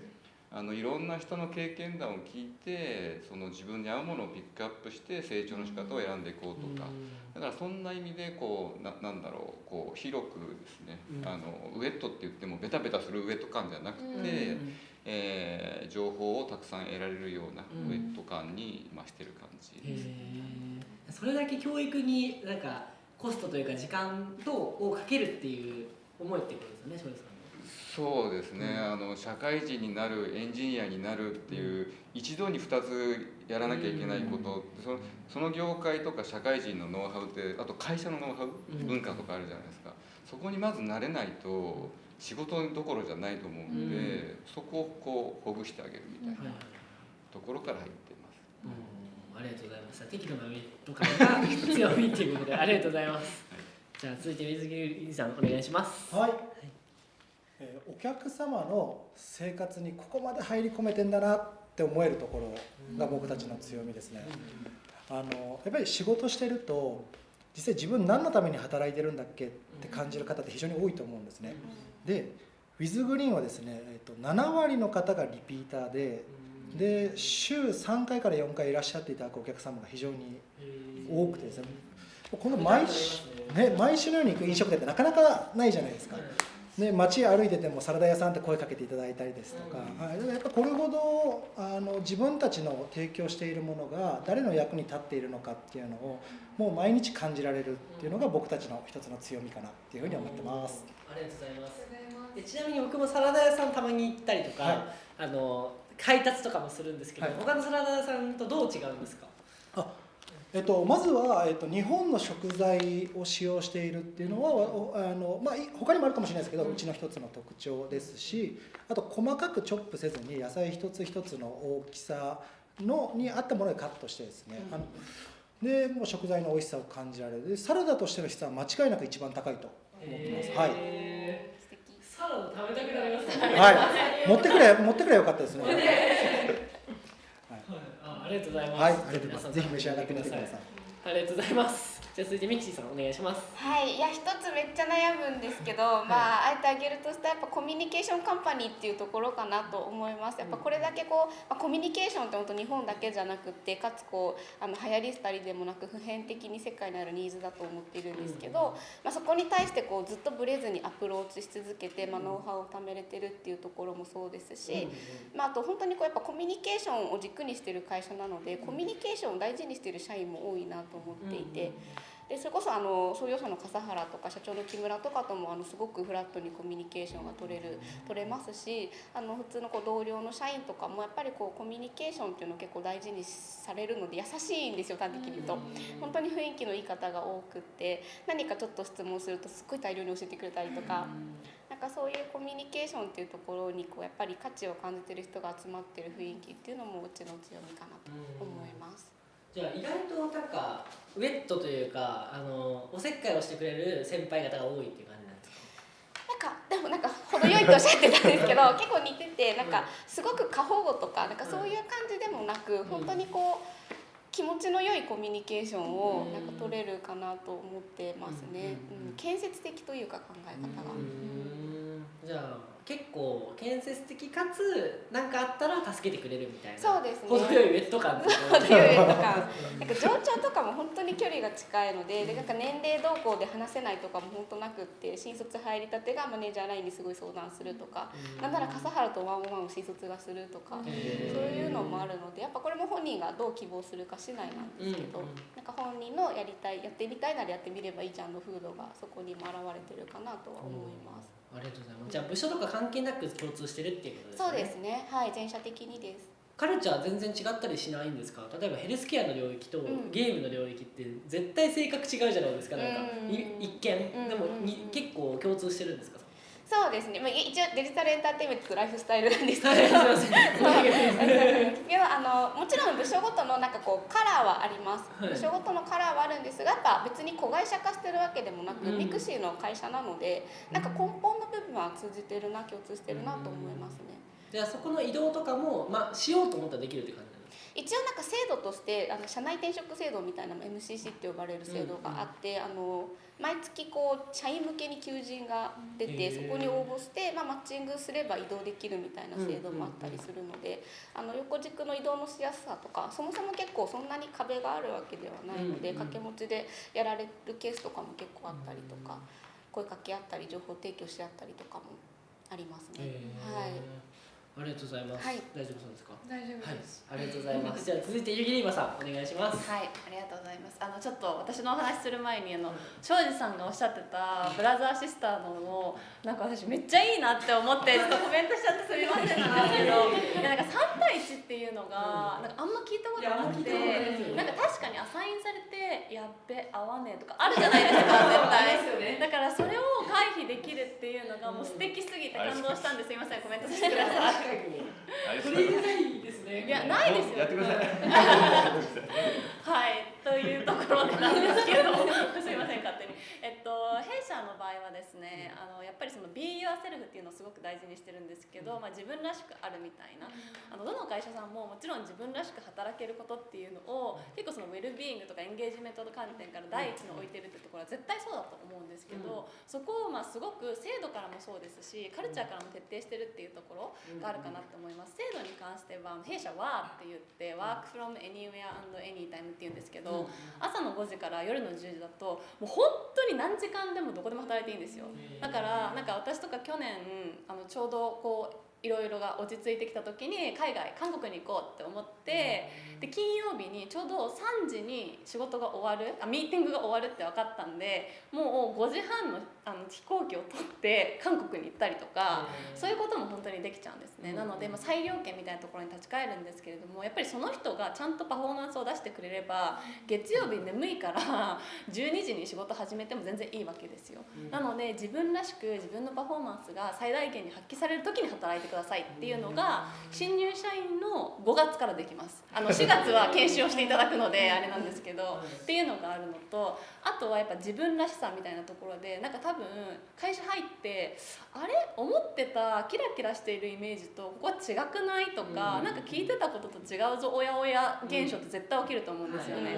あのいろんな人の経験談を聞いてその自分に合うものをピックアップして成長の仕方を選んでいこうとか、だからそんな意味でこうななんだろうこう広くですね、あのウェットって言ってもベタベタするウェット感じゃなくて。えー情報をたくさん得られるようなうん。ウェット感に増してる感じです。へー。それだけ教育になんかコストというか時間とをかけるっていう思いってことですよねそうですね、あの社会人になるエンジニアになるっていう、一度に2つやらなきゃいけないこと、そのその業界とか社会人のノウハウってあと会社のノウハウ、うん。文化とかあるじゃないですか。そこにまず慣れないと仕事どころじゃないと思うんで、うん。そこをこうほぐしてあげるみたいなはい。ところから入ってます。うん。ありがとうございました適度なウェット感が 強みっていうことでありがとうございます。じゃあ続いて水木さんお願いします。はい、えーお客様の生活にここまで入り込めてんだなって思えるところが僕たちの強みですね。あのやっぱり仕事してると実際自分何のために働いてるんだっけって感じる方って非常に多いと思うんですね。でウィズグリーンはですね、えっと7割の方がリピーターでで週3回から4回いらっしゃっていただくお客様が非常に多くてですね。この毎週,、ね、毎週のように行く飲食店ってなかなかないじゃないですか。ね、街歩いててもサラダ屋さんって声かけていただいたりですとか、はい、でもやっぱこれほどあの自分たちの提供しているものが誰の役に立っているのかっていうのをもう毎日感じられるっていうのが僕たちの一つの強みかなっていうふうに思ってます。ありがとうございます。ありがとうございますでちなみに僕もサラダ屋さんたまに行ったりとか、はい。あの配達とかもするんですけど、はい。他のサラダ屋さんとどう違うんですか？えっと、まずは、えっと、日本の食材を使用しているっていうのはおあの、まあ、い他にもあるかもしれないですけどうちの一つの特徴ですしあと細かくチョップせずに野菜一つ一つの大きさのに合ったものでカットしてですね、あのでもう食材の美味しさを感じられるでサラダとしての質は間違いなく一番高いと思ってます、はい、サラダ食べたくなりますね。はい、持ってくれ持ってくれよかったですねあありがとうございます。はいありがとうございますぜひ召し上がってみてくださいありがとうございます。じゃあ続いてミキシーさんお願いします。はい、いや一つめっちゃ悩むんですけど、まああえてあげるとしたらやっぱコミュニケーションカンパニーっていうところかなと思います。やっぱこれだけこう、まあ、コミュニケーションって本当日本だけじゃなくってかつこうあの流行り廃りでもなく普遍的に世界にあるニーズだと思っているんですけど、まあ、そこに対してこうずっとブレずにアプローチし続けて、まあ、ノウハウを貯めれてるっていうところもそうですし、まあ、あと本当にこうやっぱコミュニケーションを軸にしてる会社なのでコミュニケーションを大事にしてる社員も多いなと思っていて。でそれこそあの創業者の笠原とか社長の木村とかともあのすごくフラットにコミュニケーションが取れる取れますしあの普通のこう同僚の社員とかもやっぱりこうコミュニケーションっていうのを結構大事にされるので優しいんですよ端的に言うと。本当に雰囲気のいい方が多くって何かちょっと質問するとすっごい大量に教えてくれたりとか。なんかそういうコミュニケーションっていうところにこうやっぱり価値を感じてる人が集まってる雰囲気っていうのもうちの強みかなと思います。じゃあ意外となんかウェットというかあのおせっかいをしてくれる先輩方が多いっていう感じなんですか？なんかでもなんか程よいとおっしゃってたんですけど 結構似ててなんかすごく過保護とかなんかそういう感じでもなく本当にこう気持ちの良いコミュニケーションをなんか取れるかなと思ってますね、うんうん、建設的というか考え方が。うーん。じゃあ結構建設的かつ何かあったら助けてくれるみたいなそうですね。程よいウェット感っていう程よいとかなんか上長とかも本当に距離が近いのででなんか年齢動向で話せないとかも本当なくって新卒入りたてがマネージャーラインにすごい相談するとか、なんなら笠原とワンオンワンを新卒がするとか、そういうのもあるのでやっぱこれも本人がどう希望するか次第なんですけど、うんうん。なんか本人のやりたいやってみたいならやってみればいいじゃんの風土がそこにも表れてるかなとは思います。ありがとうございます。じゃあ部署とか関係なく共通してるっていうことですね。そうですね。はい全社的にです。カルチャー全然違ったりしないんですか？例えばヘルスケアの領域とん。ゲームの領域って絶対性格違うじゃないですか。なんかうん。い一見。うん。でもに結構共通してるんですか？そうですね、まあ、一応デジタルエンターテインメントとライフスタイルなんですけど、はいすいません。けど あのもちろん部署ごとのなんかこうカラーはあります、はい。部署ごとのカラーはあるんですがやっぱ別に子会社化してるわけでもなく、うん。ミクシーの会社なのでなんか根本の部分は通じてるな共通してるなと思いますね。じゃあそこの移動とかも、まあ、しようと思ったらできるって感じ？一応なんか制度としてあの社内転職制度みたいな MCC って呼ばれる制度があって、あの毎月こう社員向けに求人が出てそこに応募して、まあ、マッチングすれば移動できるみたいな制度もあったりするので、あの横軸の移動のしやすさとかそもそも結構そんなに壁があるわけではないので、うんうん掛け持ちでやられるケースとかも結構あったりとか、声かけ合ったり情報提供し合ったりとかもありますね。はいありがとうございます、はい。大丈夫そうですか？大丈夫はい。です、ありがとうございます。じゃあ続いてゆぎりまさんお願いします。はい、ありがとうございます。あのちょっと私のお話しする前にあの庄司さんがおっしゃってたブラザーシスターのをなんか私めっちゃいいなって思ってちょっとコメントしちゃってすみませんなんですけど、いやなんか三対一っていうのがなんかあんま聞いたことなくて、なんか確かにアサインされてやっべ合わねえとかあるじゃないですか 絶対。だからそれを回避できるっていうのがもう素敵すぎて感動したんですいませんコメントさせてください。取り入れないですね。いやないですよ。やってください。はい、というところでなんですけど。すいません勝手に。えっと弊社の場合はですね、あのやっぱりその Be Yourself っていうのをすごく大事にしてるんですけど、まあ自分らしくあるみたいな。あのどの会社さんももちろん自分らしく働けることっていうのを結構そのウェルビーイングとかエンゲージメントの観点から第一に置いてるってところは絶対そうだと思うんですけど、そこをまあすごく制度からもそうですしカルチャーからも徹底してるっていうところがあるかなと思います。制度に関しては弊社はって言ってワークフロム anywhere and anytime って言うんですけど、朝の5時から夜の10時だともう本当に何時間でもどこでも働いていいんですよ。だからなんか私とか去年あのちょうどこういろいろが落ち着いてきた時に海外韓国に行こうって思ってで金曜日にちょうど3時に仕事が終わるあミーティングが終わるって分かったんでもう5時半のあの飛行機を取って韓国に行ったりとかそういうことも本当にできちゃうんですね。なので、まあ、裁量権みたいなところに立ち返るんですけれどもやっぱりその人がちゃんとパフォーマンスを出してくれれば月曜日眠いから 12時に仕事始めても全然いいわけですよ。なので自分らしく自分のパフォーマンスが最大限に発揮される時に働いてくださいっていうのが新入社員の5月からできます。あの4月は研修をしていただくのであれなんですけどっていうのがあるのとあとはやっぱ自分らしさみたいなところでなんか多分会社入ってあれ？思ってた？キラキラしているイメージとここは違くない？とか、なんか聞いてたことと違うぞおやおや現象って絶対起きると思うんですよね。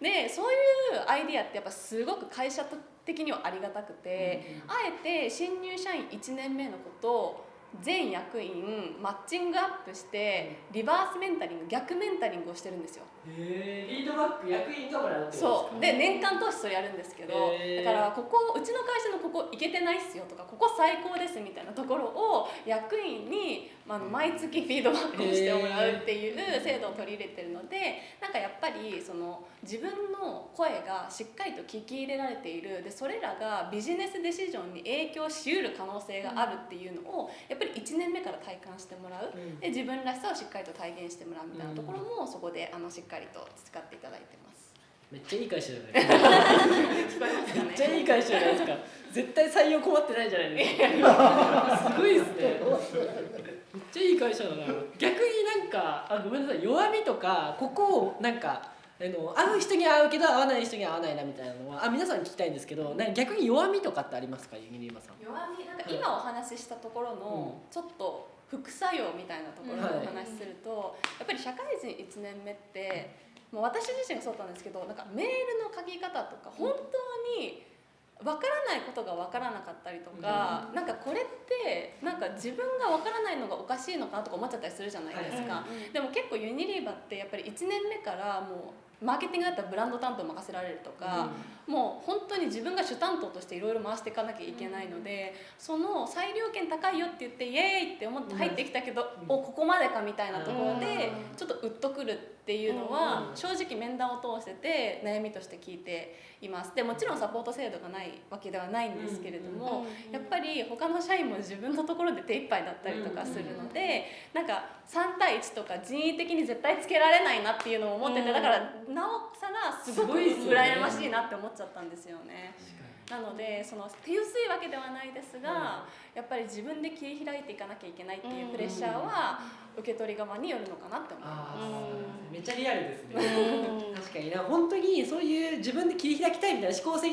でそういうアイディアってやっぱすごく会社的にはありがたくて、あえて新入社員1年目のことを全役員マッチングアップしてリバースメンタリング逆メンタリングをしてるんですよへえリードバック役員がもらうそう。で年間通してそれやるんですけどだからここうちの会社のここいけてないっすよとかここ最高ですみたいなところを役員に、まあ毎月フィードバックをしてもらうっていう制度を取り入れてるのでなんかやっぱりその自分の声がしっかりと聞き入れられている。でそれらがビジネスデシジョンに影響しうる可能性があるっていうのをやっぱり1年目から体感してもらう。うん。で自分らしさをしっかりと体現してもらうみたいなところもそこであのしっかりと培っていただいてます。めっちゃいい会社じゃないですか。めっちゃいい会社じゃないですか。絶対採用困ってないじゃないですか。すごいですね。めっちゃいい会社だな。逆になんかあごめんなさい。弱みとかここをなんかあの会う人には会うけど会わない人には会わないなみたいなのはあ皆さんに聞きたいんですけどなんか逆に弱みとかってありますかユニリーマさん。弱みなんか今お話ししたところのちょっと副作用みたいなところでお話しすると、やっぱり社会人1年目ってもう私自身がそうだったんですけどなんかメールの書き方とか本当に分からないことが分からなかったりとか、なんかこれってなんか自分が分からないのがおかしいのかなとか思っちゃったりするじゃないですか。でも結構ユニリーバってやっぱり1年目からもうマーケティングだったらブランド担当任せられるとか、もう本当に自分が主担当としていろいろ回していかなきゃいけないので、その裁量権高いよって言ってイエーイって思って入ってきたけど、おここまでかみたいなところでちょっとウッとくるっていうのは正直面談を通してて悩みとして聞いています。でもちろんサポート制度がないわけではないんですけれども、やっぱり他の社員も自分のところで手一杯だったりとかするので、なんか3対1とか人為的に絶対つけられないなっていうのを思ってて、だからなおさらすごい羨ましいなって思っちゃったんですよね。なのでその手薄いわけではないですが、やっぱり自分で切り開いていかなきゃいけないっていうプレッシャーは受け取り側によるのかなって思います。めっちゃリアルですね。うん。確かに。な本当にそういう自分で切り開きたいみたいな思考性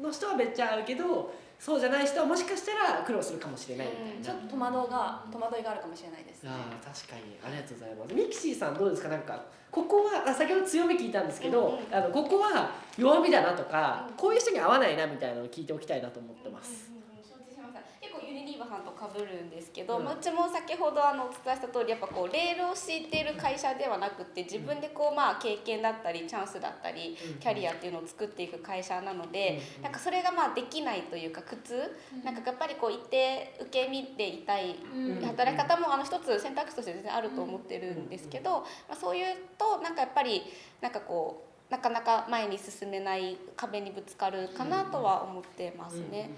の人はめっちゃ合うけどそうじゃない人はもしかしたら苦労するかもしれないみたいな、ちょっと戸惑いが戸惑いがあるかもしれないです、ね。ああ確かに。ありがとうございます。ミキシーさんどうですか？なんかここはあ先ほど強み聞いたんですけど、うんうん。あのここは弱みだなとか、こういう人に合わないなみたいなのを聞いておきたいなと思ってます、承知しました結構ユニリーバさんと被るんですけど、うん。まあうちも先ほどあのお伝えした通りやっぱこうレールを敷いている会社ではなくて自分でこうまあ経験だったりチャンスだったりうん。キャリアっていうのを作っていく会社なので、うんなんかそれがまあできないというか苦痛、なんかやっぱりこう一定受け身でいたいうん。働き方もあの一つ選択肢として全然あると思ってるんですけど、まあ、そういうとなんかやっぱりなんかこうなかなか前に進めない壁にぶつかるかなとは思ってますね。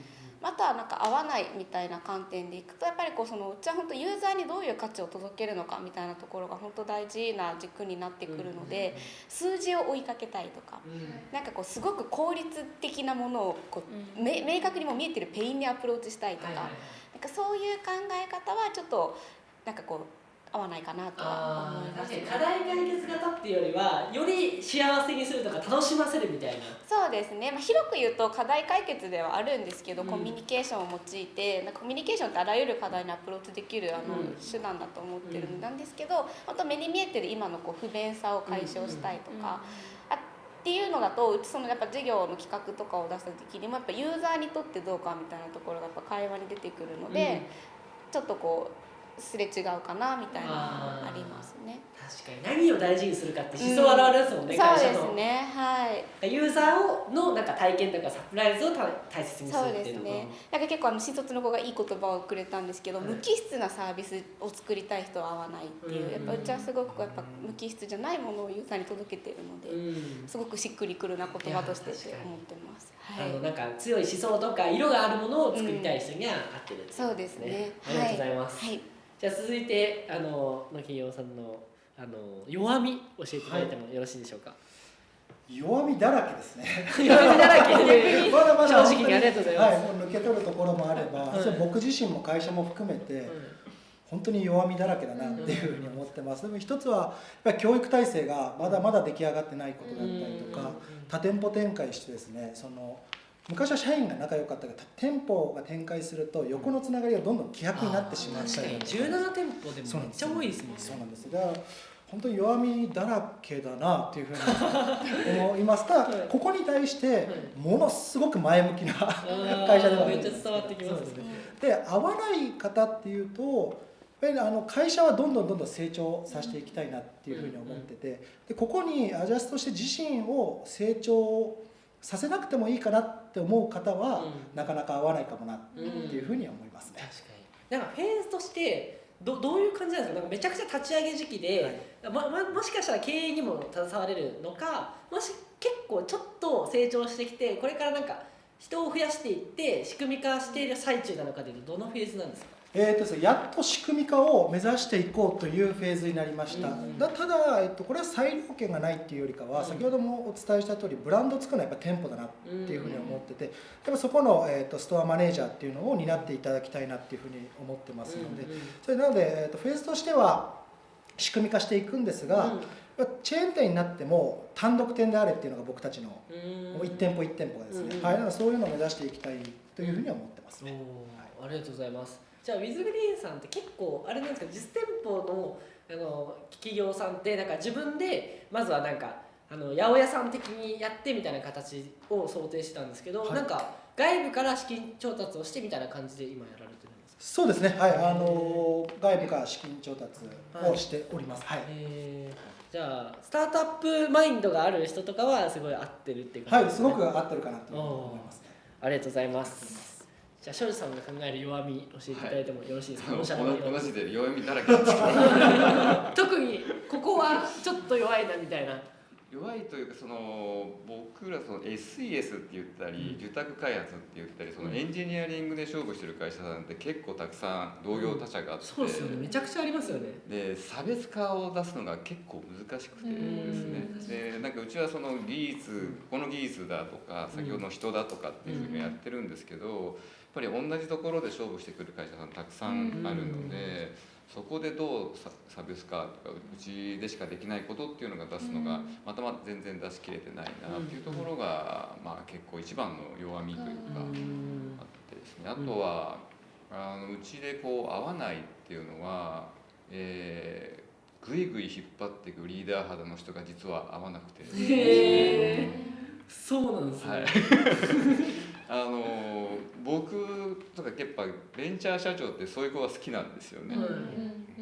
あとはなんか合わないみたいな観点でいくとやっぱりこうそのうちは本当ユーザーにどういう価値を届けるのかみたいなところが本当大事な軸になってくるので数字を追いかけたいとかうん。なんかこうすごく効率的なものをこうめ明確にもう見えてるペインにアプローチしたいとかなんかそういう考え方はちょっとなんかこう合わないかなとはあ思います。ー確かに課題解決型っていうよりはより幸せにするとか楽しませるみたいな。そうですね、まあ、広く言うと課題解決ではあるんですけど、うん。コミュニケーションを用いてなんかコミュニケーションってあらゆる課題にアプローチできるあの、うん。手段だと思ってるんですけど本当目に見えてる今のこう不便さを解消したいとか、あっていうのだとうちそのやっぱ事業の企画とかを出した時にもやっぱユーザーにとってどうかみたいなところがやっぱ会話に出てくるので、ちょっとこうすれ違うかなみたいなありますね。確かに何を大事にするかって思想を表すもんね、会そう社の。ですねはい。ユーザーをのなんか体験とかサプライズをた大切にするそうっていうのですね。なんか結構あの新卒の子がいい言葉をくれたんですけど、はい無機質なサービスを作りたい人は合わないっていう、うん。やっぱうちはすごくやっぱ無機質じゃないものをユーザーに届けてるので、うん。すごくしっくりくるな言葉としていや確かに思ってます。はい。あのなんか強い思想とか色があるものを作りたい人には合ってるっていそうですね。ありがとうございます、はいじゃあ続いてあの野木洋さんのあの弱み教えていただいてもよろしいでしょうか、弱みだらけですね。弱みだらけ？で まだまだ正直にありがとうございます、はい、もう抜け取るところもあれば、はいそれ僕自身も会社も含めて、本当に弱みだらけだなっていうふうに思ってます、でも一つはやっぱり教育体制がまだまだ出来上がってないことだったりとか、多店舗展開してですねその昔は社員が仲良かったけど店舗が展開すると横のつながりがどんどん希薄になってしまったりだとか。17店舗でもめっちゃ多いですもんね。そうなんですだから本当に弱みだらけだなっていうふうに思います。ただ はい。ここに対してものすごく前向きな 会社ではあるめっちゃ伝わってきますそうですね。で合わない方っていうとやっぱりあの会社はどんどんどんどん成長させていきたいなっていうふうに思っててでここにアジャストして自身を成長させなくてもいいかなって思う方は、うん。なかなか合わないかもなってうんいうふうには思いますね。確かに。なんかフェーズとしてどどういう感じなんですか？なんかめちゃくちゃ立ち上げ時期で、まま、もしかしたら経営にも携われるのかもし結構ちょっと成長してきてこれからなんか人を増やしていって仕組み化している最中なのかでいうとどのフェーズなんですか？えーとですね、やっと仕組み化を目指していこうというフェーズになりました、うんだただ、えっと、これは裁量権がないっていうよりかは、うん。先ほどもお伝えした通りブランドを作るのはやっぱ店舗だなっていうふうに思ってて、でもそこの、えっと、ストアマネージャーっていうのを担っていただきたいなっていうふうに思ってますので、うんうんそれなので、えっと、フェーズとしては仕組み化していくんですが、チェーン店になっても単独店であれっていうのが僕たちの、うん。もう1店舗1店舗がですね、うんはい、なのでそういうのを目指していきたいというふうには思ってますね。おー。ありがとうございますじゃあウィズグリーンさんって結構あれなんですか実店舗のあの企業さんってなんか自分でまずはなんかあの八百屋さん的にやってみたいな形を想定してたんですけど、はい。なんか外部から資金調達をしてみたいな感じで今やられてるんですか？そうですね、はい、あの外部から資金調達をしております。はい、えー。じゃあスタートアップマインドがある人とかはすごい合ってるっていうはい、すごく合ってるかなと思います。ね。ありがとうございますじゃあ庄司さんが考える弱み教えていただいてもよろしいですか、同御社の弱み。じで弱みだらけ 特にここはちょっと弱いなみたいな。弱いというかその僕らその SES って言ったり受託開発って言ったりそのエンジニアリングで勝負してる会社さんって結構たくさん同業他社があって、そうですよね。めちゃくちゃありますよね。で差別化を出すのが結構難しくてですね。でなんかうちはその技術この技術だとか先ほどの人だとかっていうふうにやってるんですけどぱり同じところで勝負してくる会社さんたくさんあるのでそこでどう差差別化とかうちでしかできないことっていうのが出すのがまたま全然出し切れてないなっていうところがまあ結構一番の弱みというか。あってですね。あとは、あのうちでこう合わないっていうのは、えー、ぐいぐい引っ張っていくリーダー肌の人が実は合わなくて。へえそうなんですね、はいあの僕とかやっぱベンチャー社長ってそういう子が好きなんですよね、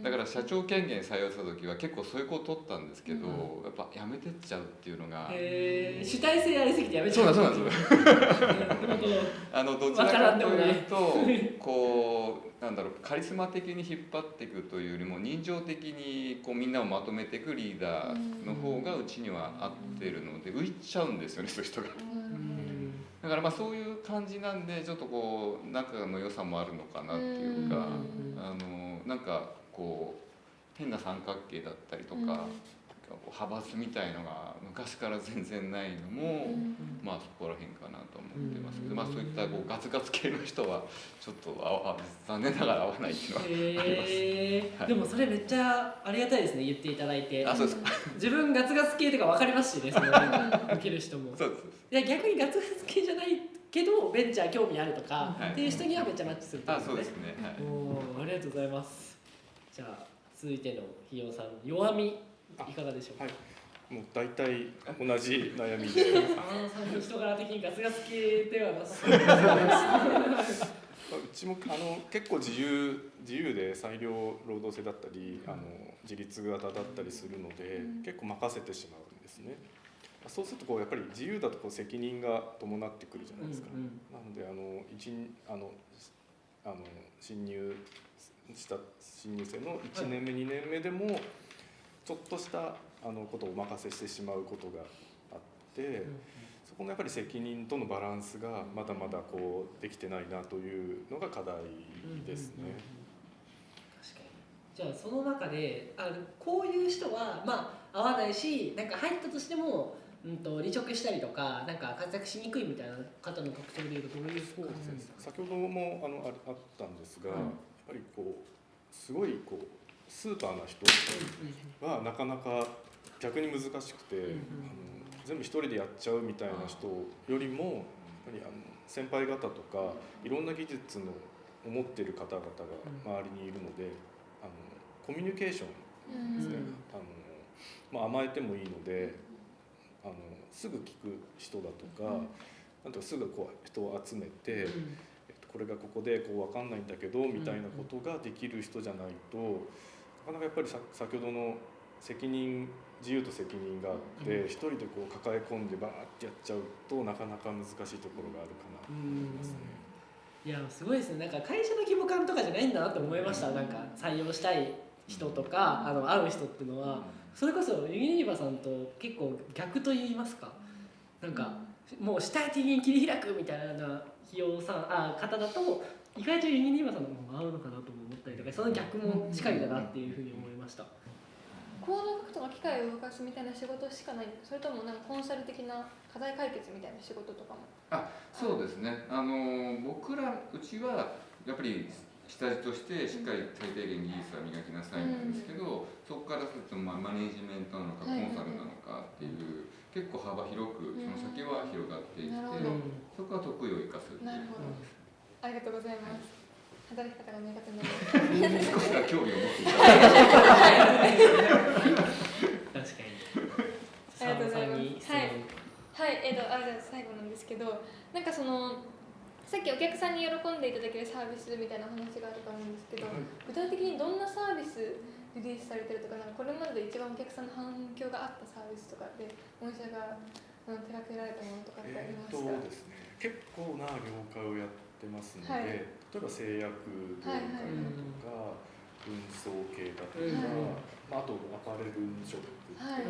だから社長権限採用した時は結構そういう子を取ったんですけど、やっぱやめてっちゃうっていうのが主体性ありすぎてやめちそうゃなんそうなんです。あのどちらわかというとこうなんだろうカリスマ的に引っ張っていくというよりも人情的にこうみんなをまとめていくリーダーの方がうちには合ってるので浮いちゃうんですよねそういう人が。だからまあそういう感じなんでちょっとこう仲の良さもあるのかなっていうかあのなんかこう変な三角形だったりとか。こう派閥みたいのが昔から全然ないのも、まあそこら辺かなと思ってますけど、まあそういったこうガツガツ系の人はちょっとああ残念ながら合わないっていうのはあります。はいでもそれめっちゃありがたいですね言っていただいてあそうですか。自分ガツガツ系とか分かりますしねその受ける人も そうです。いや逆にガツガツ系じゃないけどベンチャー興味あるとか、はい。っていう人にはめっちゃマッチするってことあそうですね。はい。ありがとうございます。じゃあ続いてのひよさん弱みいかがでしょうか？はい。もう大体同じ悩みで。人柄的にガツガツ系ではなさそう。うちもあの結構自由自由で裁量労働制だったりあの自立型だったりするので、結構任せてしまうんですね。そうするとこうやっぱり自由だとこう責任が伴ってくるじゃないですか。うんうん。なのであの一あのあの新入した新入生の1年目、2年目でもちょっとしたあのことをお任せしてしまうことがあって、そこのやっぱり責任とのバランスがまだまだこうできてないなというのが課題ですね。確かに。じゃあその中であこういう人はまあ合わないしなんか入ったとしても、うん、と離職したりとかなんか活躍しにくいみたいな方の特徴でいうとどういうそう感です先ほどもあのああったんですが、うんやっぱりこうすごいこうスーパーな人はなかなか逆に難しくて、んうんあの全部一人でやっちゃうみたいな人よりもやっぱりあの先輩方とかいろんな技術のを持っている方々が周りにいるので、あのコミュニケーションですね、あのまあ、甘えてもいいのですぐ聞く人だとか、なんとかすぐこう人を集めて、えっと、これがここでこう分かんないんだけどみたいなことができる人じゃないとなかなかやっぱりさ先ほどの責任自由と責任があって一人でこう抱え込んでバーってやっちゃうとなかなか難しいところがあるかなと思いますね。いやすごいですね。なんか会社の規模感とかじゃないんだなと思いました。なんか採用したい人とかあの会う人っていうのはそれこそユニリバさんと結構逆と言いますかなんかもう主体的に切り開くみたいな費用さんあ方だと意外とユニリバさんの方が合うのかなとも思ったりとかその逆もしかりだなっていうふうに思いました。コード書くとか機械を動かすみたいな仕事しかないそれともなんかコンサル的な課題解決みたいな仕事とかも？あそうですね。あの僕らうちはやっぱり下地としてしっかり最低限技術は磨きなさいなんですけど、そこからするとまあマネジメントなのかコンサルなのかっていう、結構幅広くその先は広がっていって、そこは得意を生かすっていう。なるほど。ありがとうございます。働き方が苦手なので。少しは興味を持っていただいて確かに。ありがとうございます。澤田さんに質問。はい、えー、とあじゃあ最後なんですけどなんかそのさっきお客さんに喜んでいただけるサービスみたいな話があると思うんですけど具体的にどんなサービスリリースされてるとかなんかこれまでで一番お客さんの反響があったサービスとかで御社が手掛けられたものとかってありえーますか、とですね、結構な業界をやってますので、はい例えば製薬業界だとか、運送系だとか、うんまあ、あとアパレルショップとか、はい。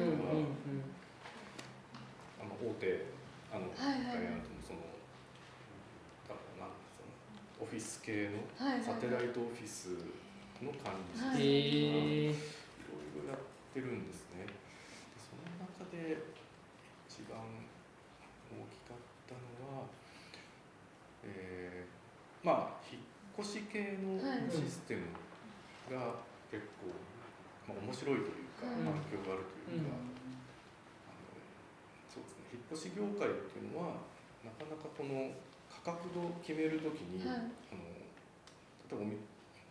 あの大手あの、はいはい会社のそのあなんそのオフィス系のサテライトオフィスの管理者さんとか、はい。ろいろやってるんですね。でその中で一番大きかったのは、えーまあ引っ越し系のはい。システムが結構、まあ、面白いというか、うん。反響があるというか、あのそうですね。引っ越し業界っていうのはなかなかこの価格を決めるときに、はい。あの例えば見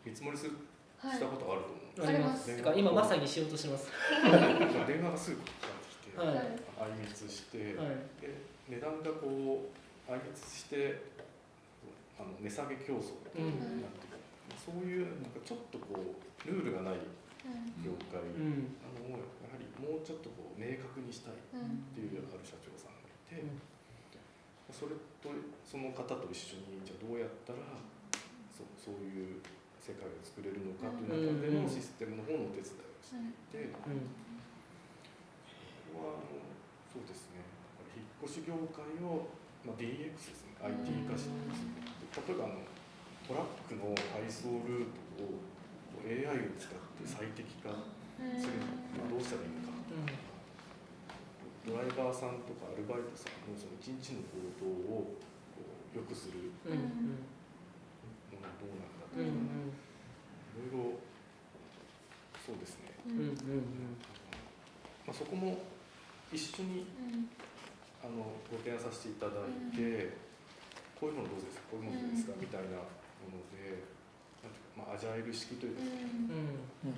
見積もりするはい。したことあると思うんですあります。電話てか今まさにしようとしてます。電話がすぐかかってきて、はい。相密して、はい。で値段がこう相密してあの値下げ競争みたいになってくる、そういうなんかちょっとこうルールがない業界。うん。なのをやはりもうちょっとこう明確にしたいっうんていうある社長さんがいて、うん。それとその方と一緒にじゃあどうやったらそうそういう世界を作れるのかという中でのシステムの方のお手伝いをしていて。うん。ここはあのそうですね。引っ越し業界を、まあ、DX ですね。IT 化して例えばあのトラックの配送ルートを AI を使って最適化するにはどうしたらいいのかドライバーさんとかアルバイトさんのその一日の行動を良くするうん。うん。のがどうなんだとか、うん。いろいろそうですね。まあ、そこも一緒にあのご提案させていただいて、こういうものどうですか？こういうものどうですか、みたいなものでまあ、アジャイル式というか、うん。1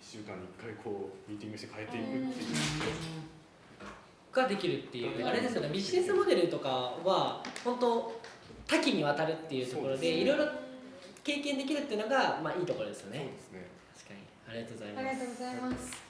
週間に1回こうミーティングして変えていくっていう、ができるっていうあれですよねビジネスモデルとかは本当多岐にわたるっていうところでいろいろ経験できるっていうのがまあいいところですよね。そうですね。確かに。ありがとうございありがとうまございます。す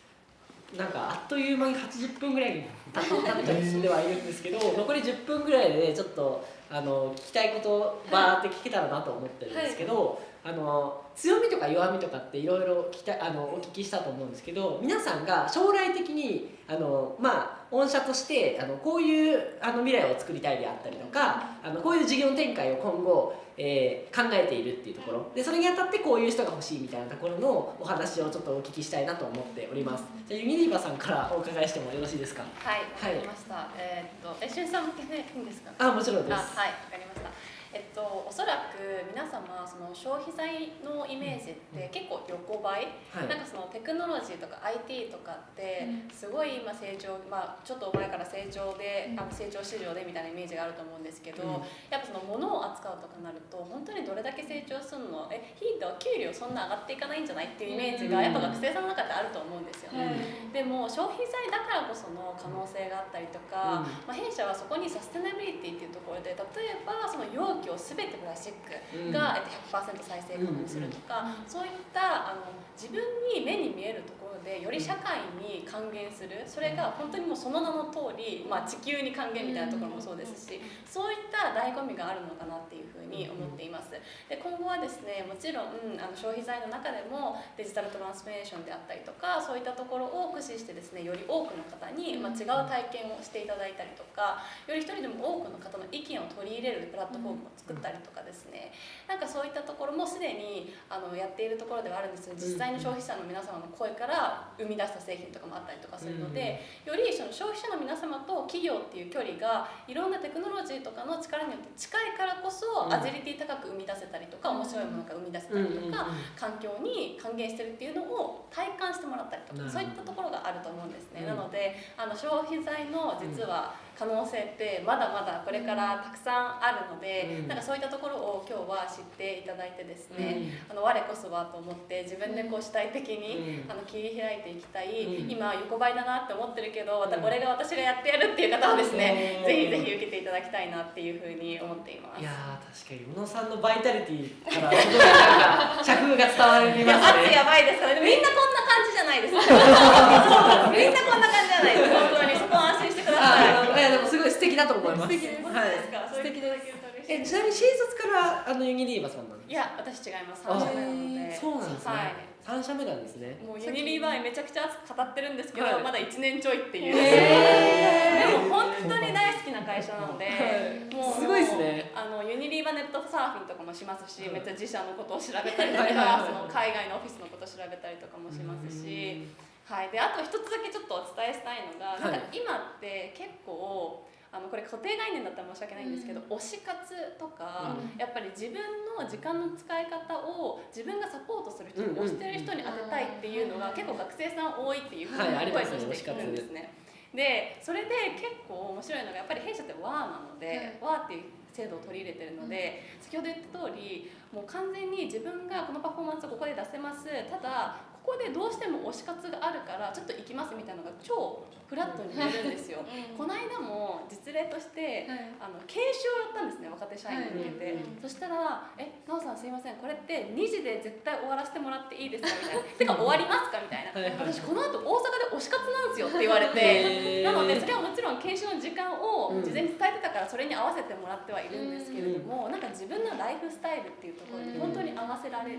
なんかあっという間に80分ぐらいに経って食べちゃってはいるんですけど残り10分ぐらいでちょっとあの聞きたいことをバーって聞けたらなと思ってるんですけど、あの強みとか弱みとかっていろいろ聞きたあのお聞きしたと思うんですけど皆さんが将来的にあのまあ御社としてあのこういうあの未来を作りたいであったりとかあのこういう事業展開を今後、えー考えているっていうところでそれにあたってこういう人が欲しいみたいなところのお話をちょっとお聞きしたいなと思っておりますじゃあユニリーバさんからお伺いしてもよろしいですか？はい、わかりました。えーっと、え、しゅんさん向けでいいんですか？あもちろんですあ、はい、わかりました。えっと、おそらく皆様その消費財のイメージって結構横ばい、はい。なんかそのテクノロジーとか IT とかってすごい今成長、まあ、ちょっと前から成長で、あの成長市場でみたいなイメージがあると思うんですけど、やっぱその物を扱うとかなると本当にどれだけ成長するのえヒートは給料そんな上がっていかないんじゃないっていうイメージがやっぱ学生さんの中であると思うんですよね。でも消費財だからこその可能性があったりとか、まあ、弊社はそこにサステナビリティっていうところで例えばその容器を全てプラスチックが、えっと、100%再生可能にするとか、そういったあの自分に目に見えるところでより社会に還元する。それが本当にもうその名の通り、まあ、地球に還元みたいなところもそうですしそういった醍醐味があるのかなっていうふうに思っています。で今後はですねもちろんあの消費財の中でもデジタルトランスフォーメーションであったりとかそういったところを駆使してですねより多くの方に、まあ、違う体験をしていただいたりとかより一人でも多くの方の意見を取り入れるプラットフォームを作ったりとかですね。なんかそういったところもすでにあのやっているところではあるんですが実際の消費者の皆様の声から生み出した製品とかもあったりとかするので、よりその消費者の皆様と企業っていう距離がいろんなテクノロジーとかの力によって近いからこそアジリティ高く生み出せたりとか面白いものが生み出せたりとか環境に還元してるっていうのを体感してもらったりとかそういったところがあると思うんですね。なのであの消費財の実は可能性ってまだまだこれからたくさんあるので、なんかそういったところを今日は知っていただいてですね、あの我こそはと思って自分でこう主体的に、あの切り開いていきたい、今横ばいだなって思ってるけど、これが私がやってやるっていう方はですね、ぜひぜひ受けていただきたいなっていうふうに思っています。いや確かに宇野さんのバイタリティからすごいなんか着風が伝わりますね。圧やばいです。みんなこんな感じじゃないです。かみんなこんな感じじゃないです。本当にそこは安心してください。あいやでもすごい素敵だと思います。素敵です。はい。素敵です。えちなみに新卒からあのユニリーバさんなんですか？いや私違います。三社目なので。そうなんですね、はい。三社目なんですね。もうユニリーバーめちゃくちゃ熱く語ってるんですけど、はい。まだ1年ちょいっていう、でも本当に大好きな会社なので、はい。もうすごいですね。あのユニリーバネットサーフィンとかもしますし、めっちゃ自社のことを調べたりとか、その海外のオフィスのことを調べたりとかもしますし、はい、であと一つだけちょっとお伝えしたいのが、はいなんか今って結構あのこれ固定概念だったら申し訳ないんですけど、推し活とか、やっぱり自分の時間の使い方を自分がサポートする人に推してる人に当てたいっていうのが結構学生さん多いっていうふうに声ますねとして聞くんですね。でそれで結構面白いのがやっぱり弊社って WA なので、WA っていう制度を取り入れてるので、先ほど言った通りもう完全に自分がこのパフォーマンスをここで出せます。ただここでどうしても推し活があるからちょっと行きますみたいなのが超フラットに言えるんですよ。この間も実例として、あの研修をやったんですね若手社員に。向けて、そしたら「えなおさんすいませんこれって2時で絶対終わらせてもらっていいですか?」みたいな「てか終わりますか?」みたいな。私この後大阪で推し活なんですよ」って言われて。なのでそれはもちろん研修の時間を事前に伝えてたからそれに合わせてもらってはいるんですけれども、なんか自分のライフスタイルっていうところに本当に合わせられる。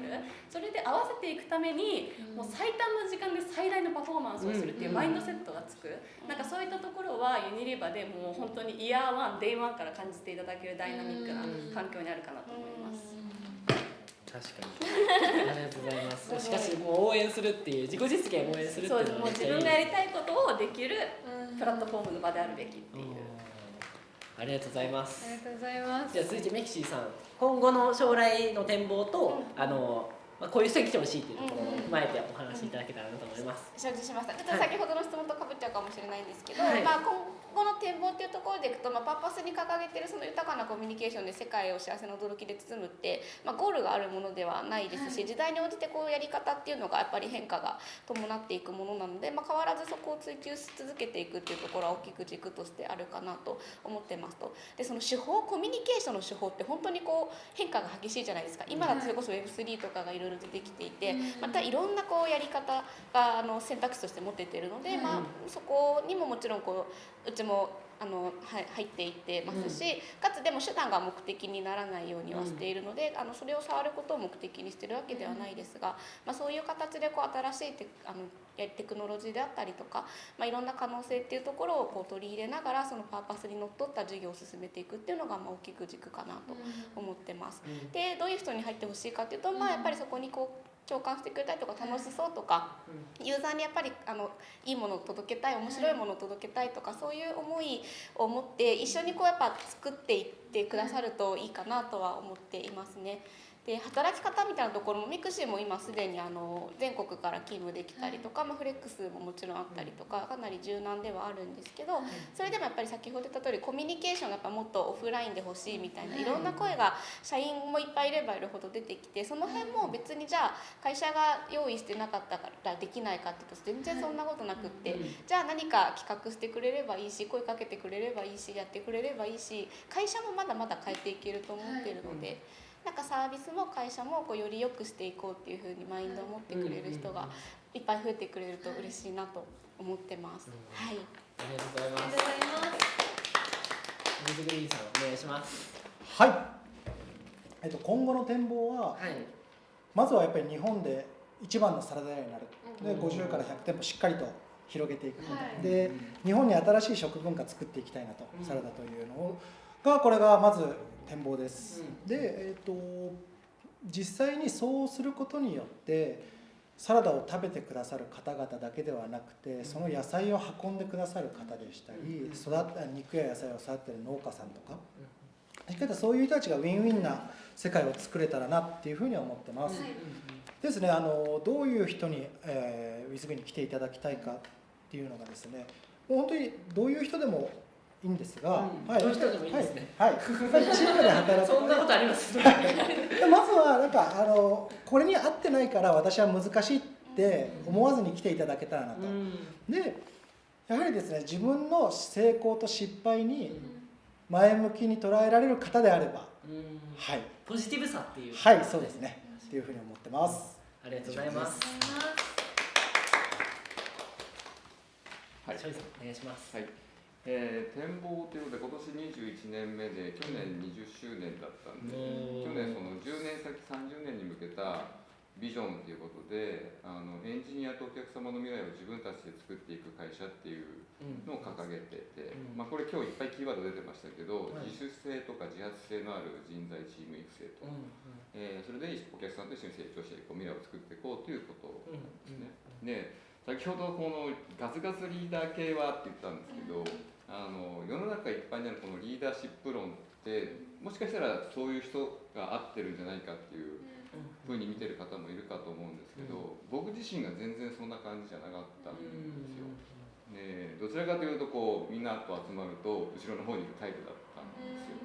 それで合わせていくためにもう最短の時間で最大のパフォーマンスをするっていうマインドセットがつく。なんかそういったところはユニリーバでもう本当に year one day one から感じていただけるダイナミックな環境にあるかなと思います。確かに。ありがとうございます。しかしもう応援するっていう自己実現を応援するってそうですいうのはもう自分がやりたいことをできるプラットフォームの場であるべきっていう。ありがとうございます。ありがとうございます。じゃあ続いてミクシーさん。今後の将来の展望と、あのまあ、こういう人に来てほしいっていうところを踏まえてお話しいただけたらなと思います、承知しました。ちょっと先ほどの質問とかぶっちゃうかもしれないんですけど、はい。まあ、今後の展望っていうところでいくと、まあ、パーパスに掲げてるその豊かなコミュニケーションで世界を幸せな驚きで包むって、まあ、ゴールがあるものではないですし、時代に応じてこうやり方っていうのがやっぱり変化が伴っていくものなので、まあ、変わらずそこを追求し続けていくっていうところは大きく軸としてあるかなと思ってますと。でその手法コミュニケーションの手法って本当にこう変化が激しいじゃないですか。今だとそれこそ Web3 とかがいろいろ出てきていて、またいろんなこうやり方があの選択肢として持っていてるので、まあ、そこにももちろんこううちもあのは入っていってますし、かつでも手段が目的にならないようにはしているので、あのそれを触ることを目的にしてるわけではないですが、まあ、そういう形でこう新しいテあのやテクノロジーであったりとか、まあ、いろんな可能性っていうところをこう取り入れながらそのパーパスにのっとった事業を進めていくっていうのがまあ大きく軸かなと思ってます。でどういう人に入ってほしいかっていうと、まあ、やっぱりそこにこう共感してくれたりとか楽しそうとか、ユーザーにやっぱりあのいいものを届けたい面白いものを届けたいとかそういう思いを持って一緒にこうやっぱ作っていってくださるといいかなとは思っていますね。で働き方みたいなところもミクシーも今すでにあの全国から勤務できたりとか、まあ、フレックスももちろんあったりとかかなり柔軟ではあるんですけどそれでもやっぱり先ほど言った通りコミュニケーションがやっぱもっとオフラインで欲しいみたいない。ろんな声が社員もいっぱいいればいるほど出てきてその辺も別にじゃあ会社が用意してなかったからできないかっていうと全然そんなことなくってじゃあ何か企画してくれればいいし声かけてくれればいいしやってくれればいいし会社もまだまだ変えていけると思ってるので。なんかサービスも会社もこうより良くしていこうっていうふうにマインドを持ってくれる人がいっぱい増えてくれると嬉しいなと思ってます。はい。ありがとうござい。ありがますとうございます。水グリーンさんお願いします。はい、えっと、今後の展望ははい。まずはやっぱり日本で一番のサラダ屋になる。でうん。50から100店舗しっかりと広げていく、はい。で日本に新しい食文化作っていきたいなと、うん。サラダというのをがこれがまず展望です、うん。で、えっと実際にそうすることによってサラダを食べてくださる方々だけではなくてその野菜を運んでくださる方でしたり育った肉や野菜を育てる農家さんとか。しっかりとそういう人たちがウィンウィンな世界を作れたらなっていうふうには思ってます。はいですねあのどういう人に、えー、ウィズグに来ていただきたいかっていうのがですねもう本当にどういう人でもいいんですが、うん。どうでもいいですね。はい、はい、チームで働く。そんなことあります？でまずはなんかあのこれに合ってないから私は難しいって思わずに来ていただけたらなと。でやはりですね自分の成功と失敗に前向きに捉えられる方であればうん。はい。ポジティブさっていう。はいそうですね。っていうふうに思ってます。ありがとうございます。はい。お願いします。はい、えー展望ということで今年21年目で去年20周年だったんでうん。去年その10年先30年に向けたビジョンということであのエンジニアとお客様の未来を自分たちで作っていく会社っていううん。のを掲げてて、うん。まあ、これ今日いっぱいキーワード出てましたけど、はい。自主性とか自発性のある人材チーム育成と、うんえーそれでお客さんと一緒に成長していこう未来を作っていこうということうんなんですね。で先ほどこのガツガツリーダー系はって言ったんですけど、あの世の中いっぱいにあるこのリーダーシップ論ってもしかしたらそういう人が合ってるんじゃないかっていうふうに見てる方もいるかと思うんですけど、僕自身が全然そんな感じじゃなかったんですよ。ね、どちらかというとこうみんなと集まると後ろの方に行くタイプだったんですよ。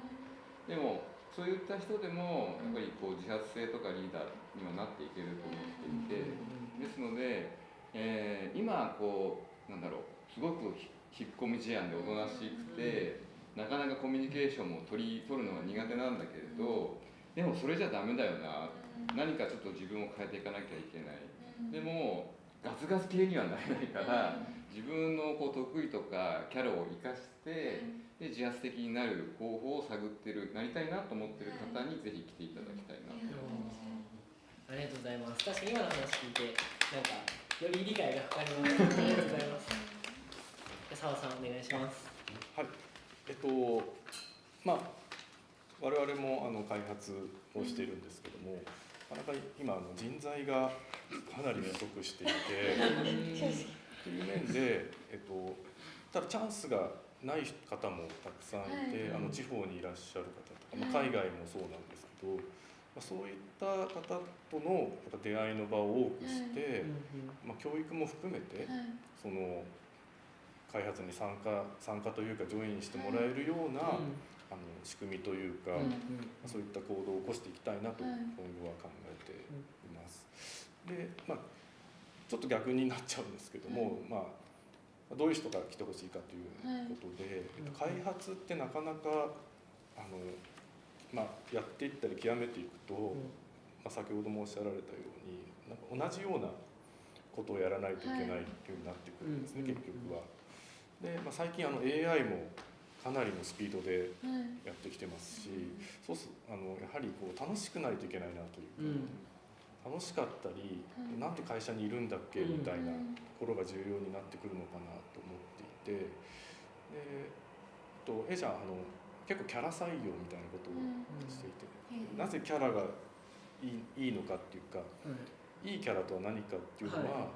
でもそういった人でもやっぱりこう自発性とかリーダーにはなっていけると思っていて。ですので、えー今こうなんだろうすごくひ引っ込み思案でおとなしくてなかなかコミュニケーションも取り取るのが苦手なんだけれどでもそれじゃダメだよな。何かちょっと自分を変えていかなきゃいけない。でもガツガツ系にはなれないから自分のこう得意とかキャラを生かしてで自発的になる方法を探ってるなりたいなと思ってる方にぜひ来ていただきたいなと。思います。ありがとうございます。確かに今の話聞いてなんかより理解が深まりましたありがとうございます澤さんお願いします。はい、えっとまあ我々もあの開発をしているんですけども、なかなか今あの人材がかなり不足していてという面で、えっと、ただチャンスがない方もたくさんいて、あの地方にいらっしゃる方とか、まあ、海外もそうなんですけど、まあ、そういった方とのやっぱ出会いの場を多くして、まあ、教育も含めてその開発に参加参加というかジョインしてもらえるような、あの仕組みというか、まあそういった行動を起こしていきたいなと今後は考えています。で、まあ、ちょっと逆になっちゃうんですけども、まあ、どういう人が来てほしいかということで、えっと開発ってなかなかあの、まあ、やっていったり極めていくと、まあ、先ほどもおっしゃられたようになんか同じようなことをやらないといけないっていうになってくるんですね、うん。結局は。で、まあ、最近あの AI もかなりのスピードでやってきてますし、そうすあのやはりこう楽しくないといけないなというか、楽しかったり、なんて会社にいるんだっけみたいなところが重要になってくるのかなと思っていてでとえじゃああの結構キャラ採用みたいなことをしていて、なぜキャラがいいいいのかっていうかい。いキャラとは何かっていうのは、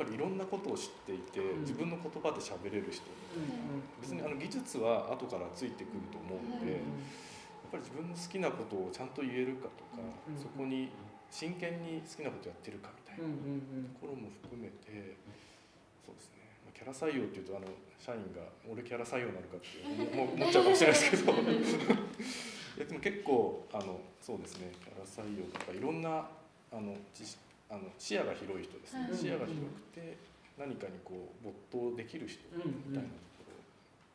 ぱりいろんなことを知っていて、うん。自分の言葉で喋れる人みたいな、別にあの技術は後からついてくると思うので、やっぱり自分の好きなことをちゃんと言えるかとか、うん。そこに真剣に好きなことやってるかみたいなところも含めてそうですね、まあ、キャラ採用っていうとあの社員が俺キャラ採用なのかって思っちゃうかもしれないですけど。いやでも結構あのそうですね。キャラ採用とかいろんなあの知識あの視野が広い人ですね、はい。視野が広くて何かにこう没頭できる人うんみたいな。ところ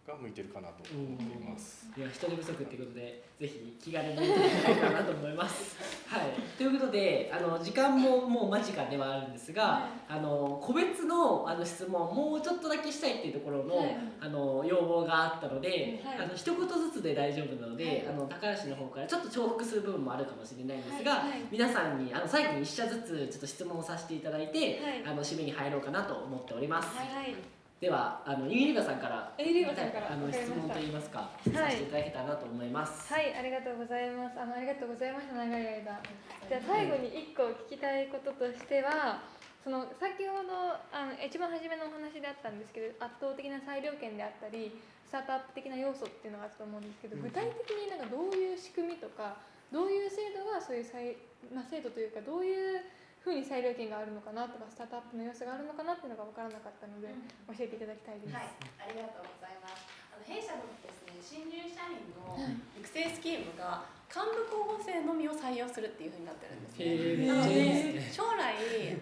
が向いてるかなと思っています。いや人手不足っていうことでぜひ気軽に見ていただけたらなと思います。はい、ということであの時間ももう間近ではあるんですが、あの個別のあの質問もうちょっとだけしたいっていうところの,、はい。あの要望があったので、はい。あの一言ずつで大丈夫なので、はい。あの高橋の方からちょっと重複する部分もあるかもしれないんですが、はい。はい。皆さんにあの最後に一社ずつちょっと質問をさせていただいて、はい。あの締めに入ろうかなと思っております。はいではあのユニリバさんからユニリバさんからあの質問といいますか、させていただけたらなと思います。はい、ありがとうございます。あのありがとうございました長い間。じゃあ最後に一個聞きたいこととしては、その先ほどあの一番初めのお話であったんですけど、圧倒的な裁量権であったり、スタートアップ的な要素っていうのがあったと思うんですけど、具体的になんかどういう仕組みとか、どういう制度がそういう裁まあ制度というかどういうふうに裁量権があるのかなとかスタートアップの要素があるのかなっていうのが分からなかったので、教えていただきたいです。はい、ありがとうございます。あの弊社のですね、新入社員の育成スキームが幹部候補生のみを採用するっていうふうになってるんですね。なので将来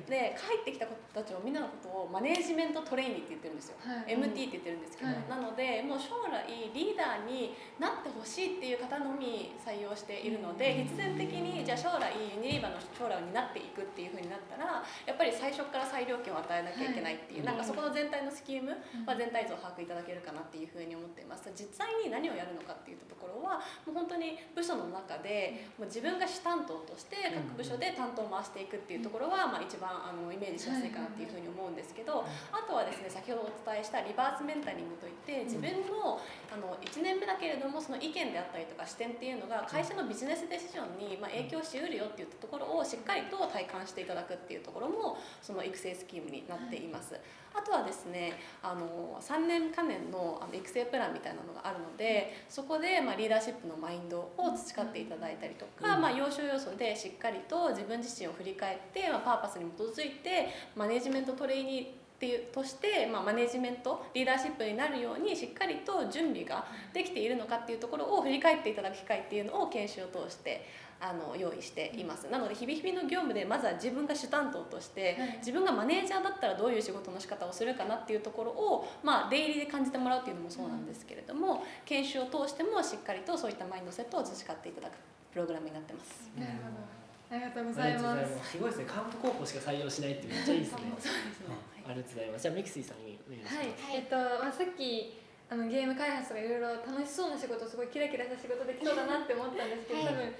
で帰ってきた子たちをみんなのことをマネージメントトレーニーって言ってるんですよ。はい。MT って言ってるんですけど、はい。なのでもう将来リーダーになってほしいっていう方のみ採用しているので必然的にじゃあ将来ユニリーバの将来を担っていくっていうふうになったらやっぱり最初から裁量権を与えなきゃいけないっていう、はいなんかそこの全体のスキームは全体像を把握いただけるかなっていうふうに思っています。実際に何をやるのかっていうところはもう本当に部署の中でもう自分が主担当として各部署で担当を回していくっていうところは、まあ、一番あのイメージしやすいかなっていうふうに思うんですけどあとはですね先ほどお伝えしたリバースメンタリングといって自分のあの1年目だけれどもその意見であったりとか視点っていうのが会社のビジネスデシジョンにまあ影響しうるよっていったところをしっかりと体感していただくっていうところもその育成スキームになっています。あとはですねあの3年間年のあの育成プランみたいなのがあるのでそこで、まあ、リーダーシップのマインドを培っていただいたりとか、まあ、要所要所でしっかりと自分自身を振り返って、まあ、パーパスに基づいてマネジメントトレーニーっていうとして、まあ、マネジメントリーダーシップになるようにしっかりと準備ができているのかっていうところを振り返っていただく機会っていうのを研修を通してあの用意していますなので日々日々の業務でまずは自分が主担当としてはい自分がマネージャーだったらどういう仕事の仕方をするかなっていうところを、まあ、デイリーで感じてもらうっていうのもそうなんですけれども研修を通してもしっかりとそういったマインドセットを培っていただくプログラムになってます。なるほど。ありがとうごあざいますす。すごいですね。幹部候補しか採用しないってめっちゃいいですね。そうですねありがとうございます。じゃあミクシーさんにお願いします。はい、えっと、まあ、さっきあのゲーム開発とかいろいろ楽しそうな仕事すごいキラキラした仕事できそうだなって思ったんですけど、多分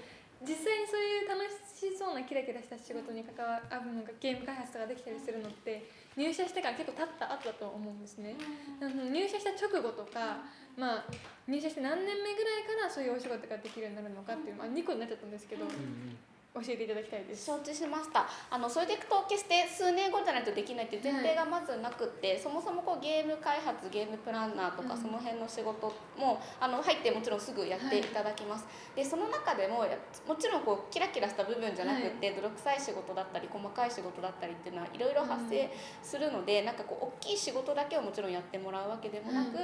実際にそういう楽しそうなキラキラした仕事に関わるなんかゲーム開発とかできたりするのって入社してから結構経った後だと思うんですね。あの入社した直後とか、まあ、入社して何年目ぐらいからそういうお仕事ができるようになるのかっていう、まあ、2個になっちゃったんですけど、うんうん教えていただきたいです。承知しました。あのそれでいくと決して数年後じゃないとできないっていう前提がまずなくって、そもそもこうゲーム開発ゲームプランナーとか、うん。その辺の仕事もあの入ってもちろんすぐやっていただきます、でその中でもやもちろんこうキラキラした部分じゃなくって、泥臭い仕事だったり細かい仕事だったりっていうのはいろいろ発生するので、なんかこう大きい仕事だけをもちろんやってもらうわけでもなく、うん。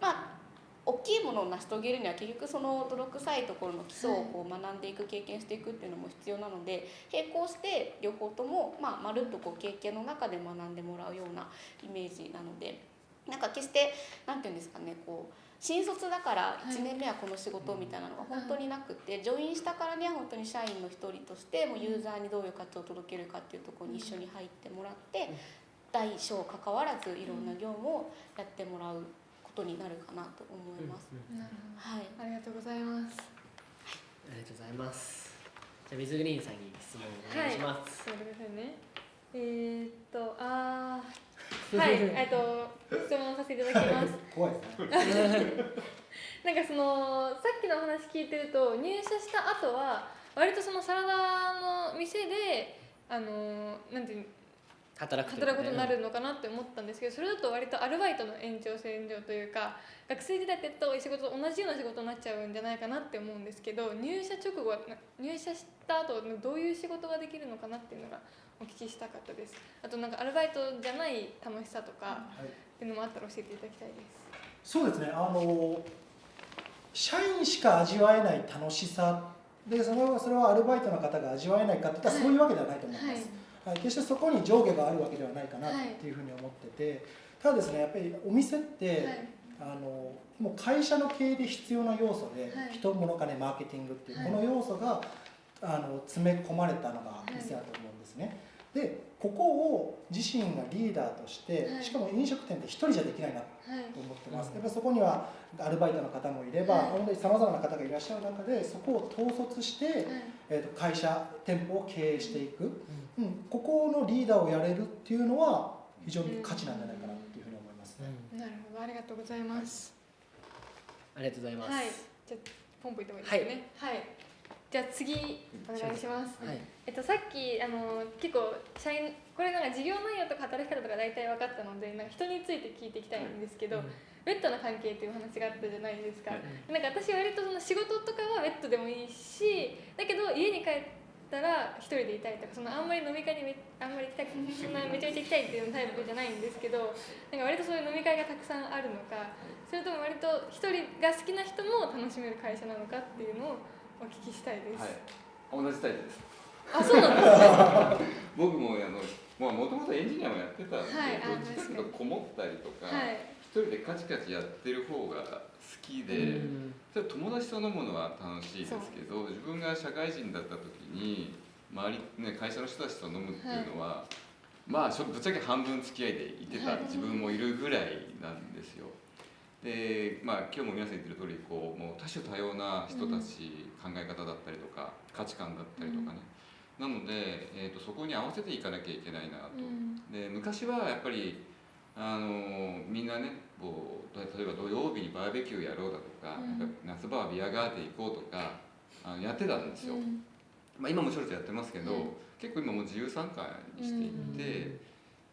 まあ大きいものを成し遂げるには結局その泥臭いところの基礎をこう学んでいく経験していくっていうのも必要なので並行して両方とも、まあ、まるっとこう経験の中で学んでもらうようなイメージなのでなんか決して何て言うんですかねこう新卒だから1年目はこの仕事みたいなのが本当になくて、ジョインしたからには本当に社員の一人としてもうユーザーにどういう価値を届けるかっていうところに一緒に入ってもらって大小関わらずいろんな業務をやってもらうことになるかなと思います。うんうんはいありがとうございます。ありがとうございます。じゃあ水グリーンさんに質問お願いします。そうですね。えー、っと、あー、はい、えっと、質問させていただきます。怖いですね なんかその、さっきのお話聞いてると、入社した後は、割とそのサラダの店で、あの、なんていう働く働くことになるるのかなって思ったんですけどそれだと割とアルバイトの延長線上というか学生時代ってやった仕事と同じような仕事になっちゃうんじゃないかなって思うんですけど入社直後は入社した後どういう仕事ができるのかなっていうのがお聞きしたかったです。あとなんかアルバイトじゃない楽しさとかはい。っていうのもあったら教えていただきたいです。そうですね。あの社員しか味わえない楽しさ。でそれはそれはアルバイトの方が味わえないかっていったらはいそういうわけではないと思います、はいはい、決してそこに上下があるわけではないかなっていうふうに思ってて、ただですねやっぱりお店って、はい。あのもう会社の経営で必要な要素で、はい。人物金マーケティングっていう、はい。この要素があの詰め込まれたのが店だと思うんですね。でここを自身がリーダーとして、はい。しかも飲食店って一人じゃできないなはい。と思ってます、うんやっぱりそこにはアルバイトの方もいれば、はい。本当にさまざまな方がいらっしゃる中でそこを統率して、はい。えー、と会社店舗を経営していく、うん、ここのリーダーをやれるっていうのは非常に価値なんじゃないかなっていうふうに思いますね。なるほど。ありがとうございます。ありがとうございます、はい。じゃあポンポンいってもいいですかね。はい、じゃあ次お願いします。はい。えっと、さっきあの結構社員これなんか事業内容とか働き方とか大体分かったのでなんか人について聞いていきたいんですけど、ベッドの関係っていう話があったじゃないですか、なん。か私割とその仕事とかはベッドでもいいしだけど家に帰ったら一人でいたいとかそのあんまり飲み会にめあんまり行きたく そんなめちゃめちゃ行きたいっていうタイプじゃないんですけどなんか割とそういう飲み会がたくさんあるのかそれとも割と一人が好きな人も楽しめる会社なのかっていうのをお聞きしたいです、はい。同じタイプです。あそうなんですね。僕もあのもともとエンジニアもやってたんで、はいあどっちかというとこもったりとか、はい。一人でカチカチやってる方が好きで、それ友達と飲むのは楽しいですけど自分が社会人だった時に周り、ね、会社の人たちと飲むっていうのは、まあしょぶっちゃけ半分付き合いでいてたはい。自分もいるぐらいなんですよ。でまあ今日も皆さん言ってる通りこうもう多種多様な人たち、考え方だったりとか価値観だったりとかね、なので、えー、とそこに合わせていかなきゃいけないなと。うん。で昔はやっぱりあのみんなねこう例えば土曜日にバーベキューやろうだとか,、うん。なんか夏場はビアガーデン行こうとかあのやってたんですよ、うん。まあ、今もちょろちょろやってますけど、うん。結構今もう自由参加にしていって、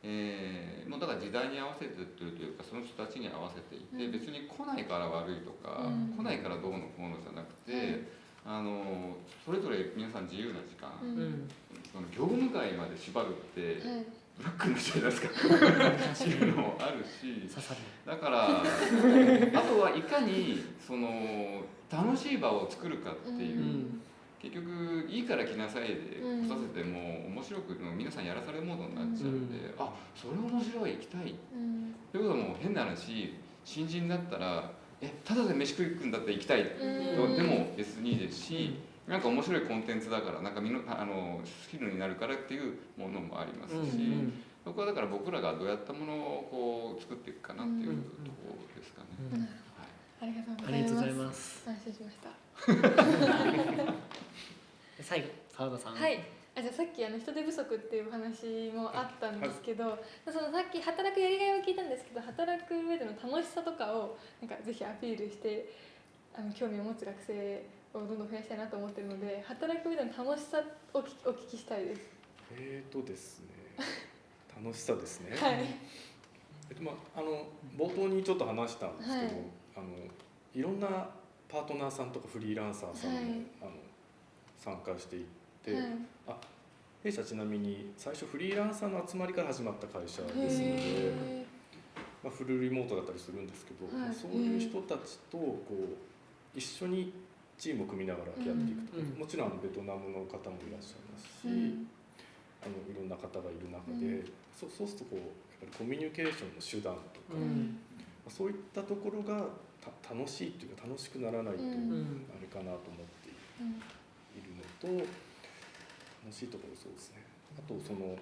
えーもうだから時代に合わせてるというかその人たちに合わせていて、うん。別に来ないから悪いとか、うん。来ないからどうのこうのじゃなくて、あのそれぞれ皆さん自由な時間、うんうん。その業務外まで縛るって、はいブラックになっちゃいますか。っていうのもあるし。だからあとはいかにその楽しい場を作るかっていう、うん。結局いいから来なさいでうん。来させても面白く皆さんやらされるモードになっちゃうんで、あそれ面白い行きたい。うん。ということはもう変な話新人だったらえただで飯食い行くんだったら行きたいとうんでも別にいいですし、なんか面白いコンテンツだからなんかみのあのスキルになるからっていうものもありますし、うん。そこはだから僕らがどうやったものをこう作っていくかなっていううんところですかね。うんはい。ありがとうごあざいます。りがとうございます。安心しました 最後澤田さん。はい。あじゃあさっきあの人手不足っていうお話もあったんですけど、そのさっき働くやりがいを聞いたんですけど働く上での楽しさとかをなんかぜひアピールしてあの興味を持つ学生をどんどん増やしたいなと思ってるので働く上での楽しさをきお聞きしたいです。えーとですね。楽しさですね、はい。えっとまあ、あの冒頭にちょっと話したんですけど、はい。あのいろんなパートナーさんとかフリーランサーさんも、はい。あの参加していって、はい。弊社ちなみに最初フリーランサーの集まりから始まった会社ですので、へまあ、フルリモートだったりするんですけど、はい。そういう人たちとこう一緒にチームを組みながらやっていくとか、うん。もちろんあのベトナムの方もいらっしゃいますし、ーうん。あのいろんな方がいる中うで、そそうするとこうやっぱりコミュニケーションの手段とか、うん。そういったところがた楽しいっていうか楽しくならないと、うん。あれかなと思ってうんいるのと楽しいところそうですね。あとその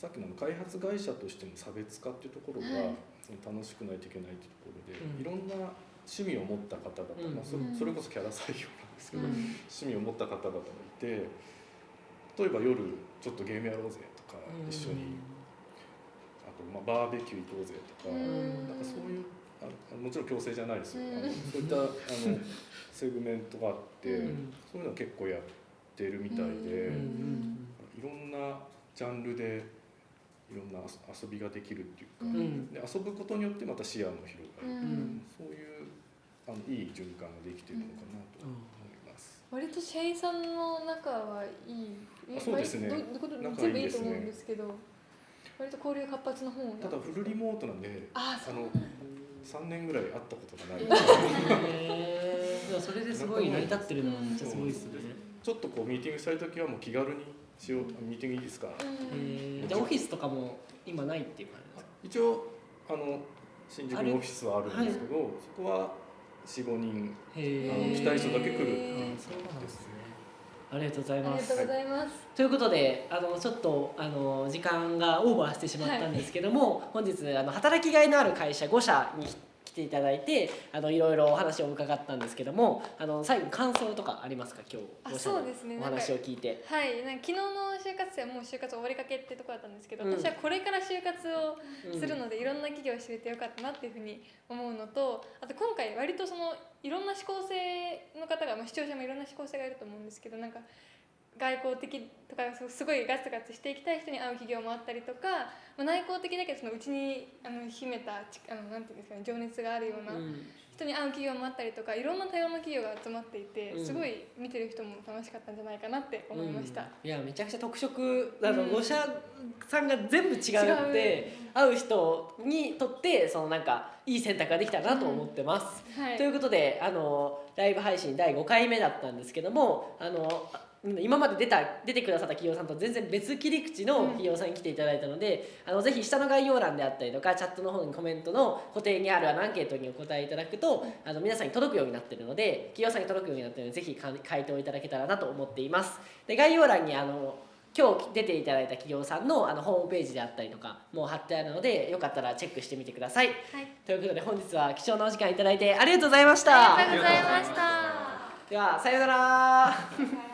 さっきの開発会社としての差別化っていうところが、はい。楽しくないといけないっていうところで、うん。いろんな趣味を持った方々、うん。まあ、それこそキャラ採用なんですけど、うん。趣味を持った方々がいて例えば夜ちょっとゲームやろうぜとか、一緒にあとまあバーベキュー行こうぜとか、うん。なんかそういうああもちろん強制じゃないですよ、そういったあのセグメントがあって、うん。そういうのは結構やってるみたいで、うん。いろんなジャンルでいろんな遊びができるっていうか、うん。で遊ぶことによってまた視野も広がる、うん。そういうあのいい循環ができてるのかなと思います。割と社員さんの仲はいい。あそうですね。全部いいと思うんですけど割と交流活発な方ただフルリモートなんであの3年ぐらい会ったことがない、へー。それですごい成り立ってるのはめっちゃすごいですね。ちょっとこうミーティングしたい時はもう気軽にしようミーティングいいですか、じゃあオフィスとかも今ないっていう感じですか？一応あの新宿にオフィスはあるんですけど、そこは45人へあの来たい人だけ来る。へーあそうなんですね。ありがとうございます。ありがとうございます。ということであのちょっとあの時間がオーバーしてしまったんですけども、本日あの働きがいのある会社5社に来ていただいてあのいろいろお話を伺ったんですけどもあの最後に感想とかありますか？今日あ5社のそうですね。お話を聞いて。はい。なんか昨日の就活生はもう就活終わりかけってとこだったんですけど、うん。私はこれから就活をうん。するので、いろんな企業を知れてよかったなっていうふうに思うのとあと今回割とそのいろんな思考性の方が、まあ、視聴者もいろんな思考性がいると思うんですけどなんか外交的とかすすごいガツガツしていきたい人に会う企業もあったりとか、まあ、内向的だけどそのうちにあの秘めたちあのなんていうんですかね情熱があるようなうん。人に会う企業もあったりとかいろんな多様な企業が集まっていて、うん。すごい見てる人も楽しかったんじゃないかなって思いました。うん。いやめちゃくちゃ特色。あの、うん。5社さんが全部違うって会う人にとってそのなんかいい選択ができたらなと思ってます。はい。ということであのライブ配信第5回目だったんですけどもあの今まで出た出てくださった企業さんと全然別切り口の企業さんに来ていただいたので、あのぜひ下の概要欄であったりとかチャットの方にコメントの固定にあるアンケートにお答えいただくと、あの皆さんに届くようになっているので企業さんに届くようになっているのでぜひか回答いただけたらなと思っています。で概要欄にあの今日出ていただいた企業さんのあのホームページであったりとかもう貼ってあるのでよかったらチェックしてみてください。はいということで本日は貴重なお時間いただいてありがとうございました。ありがとうございました。ではさようなら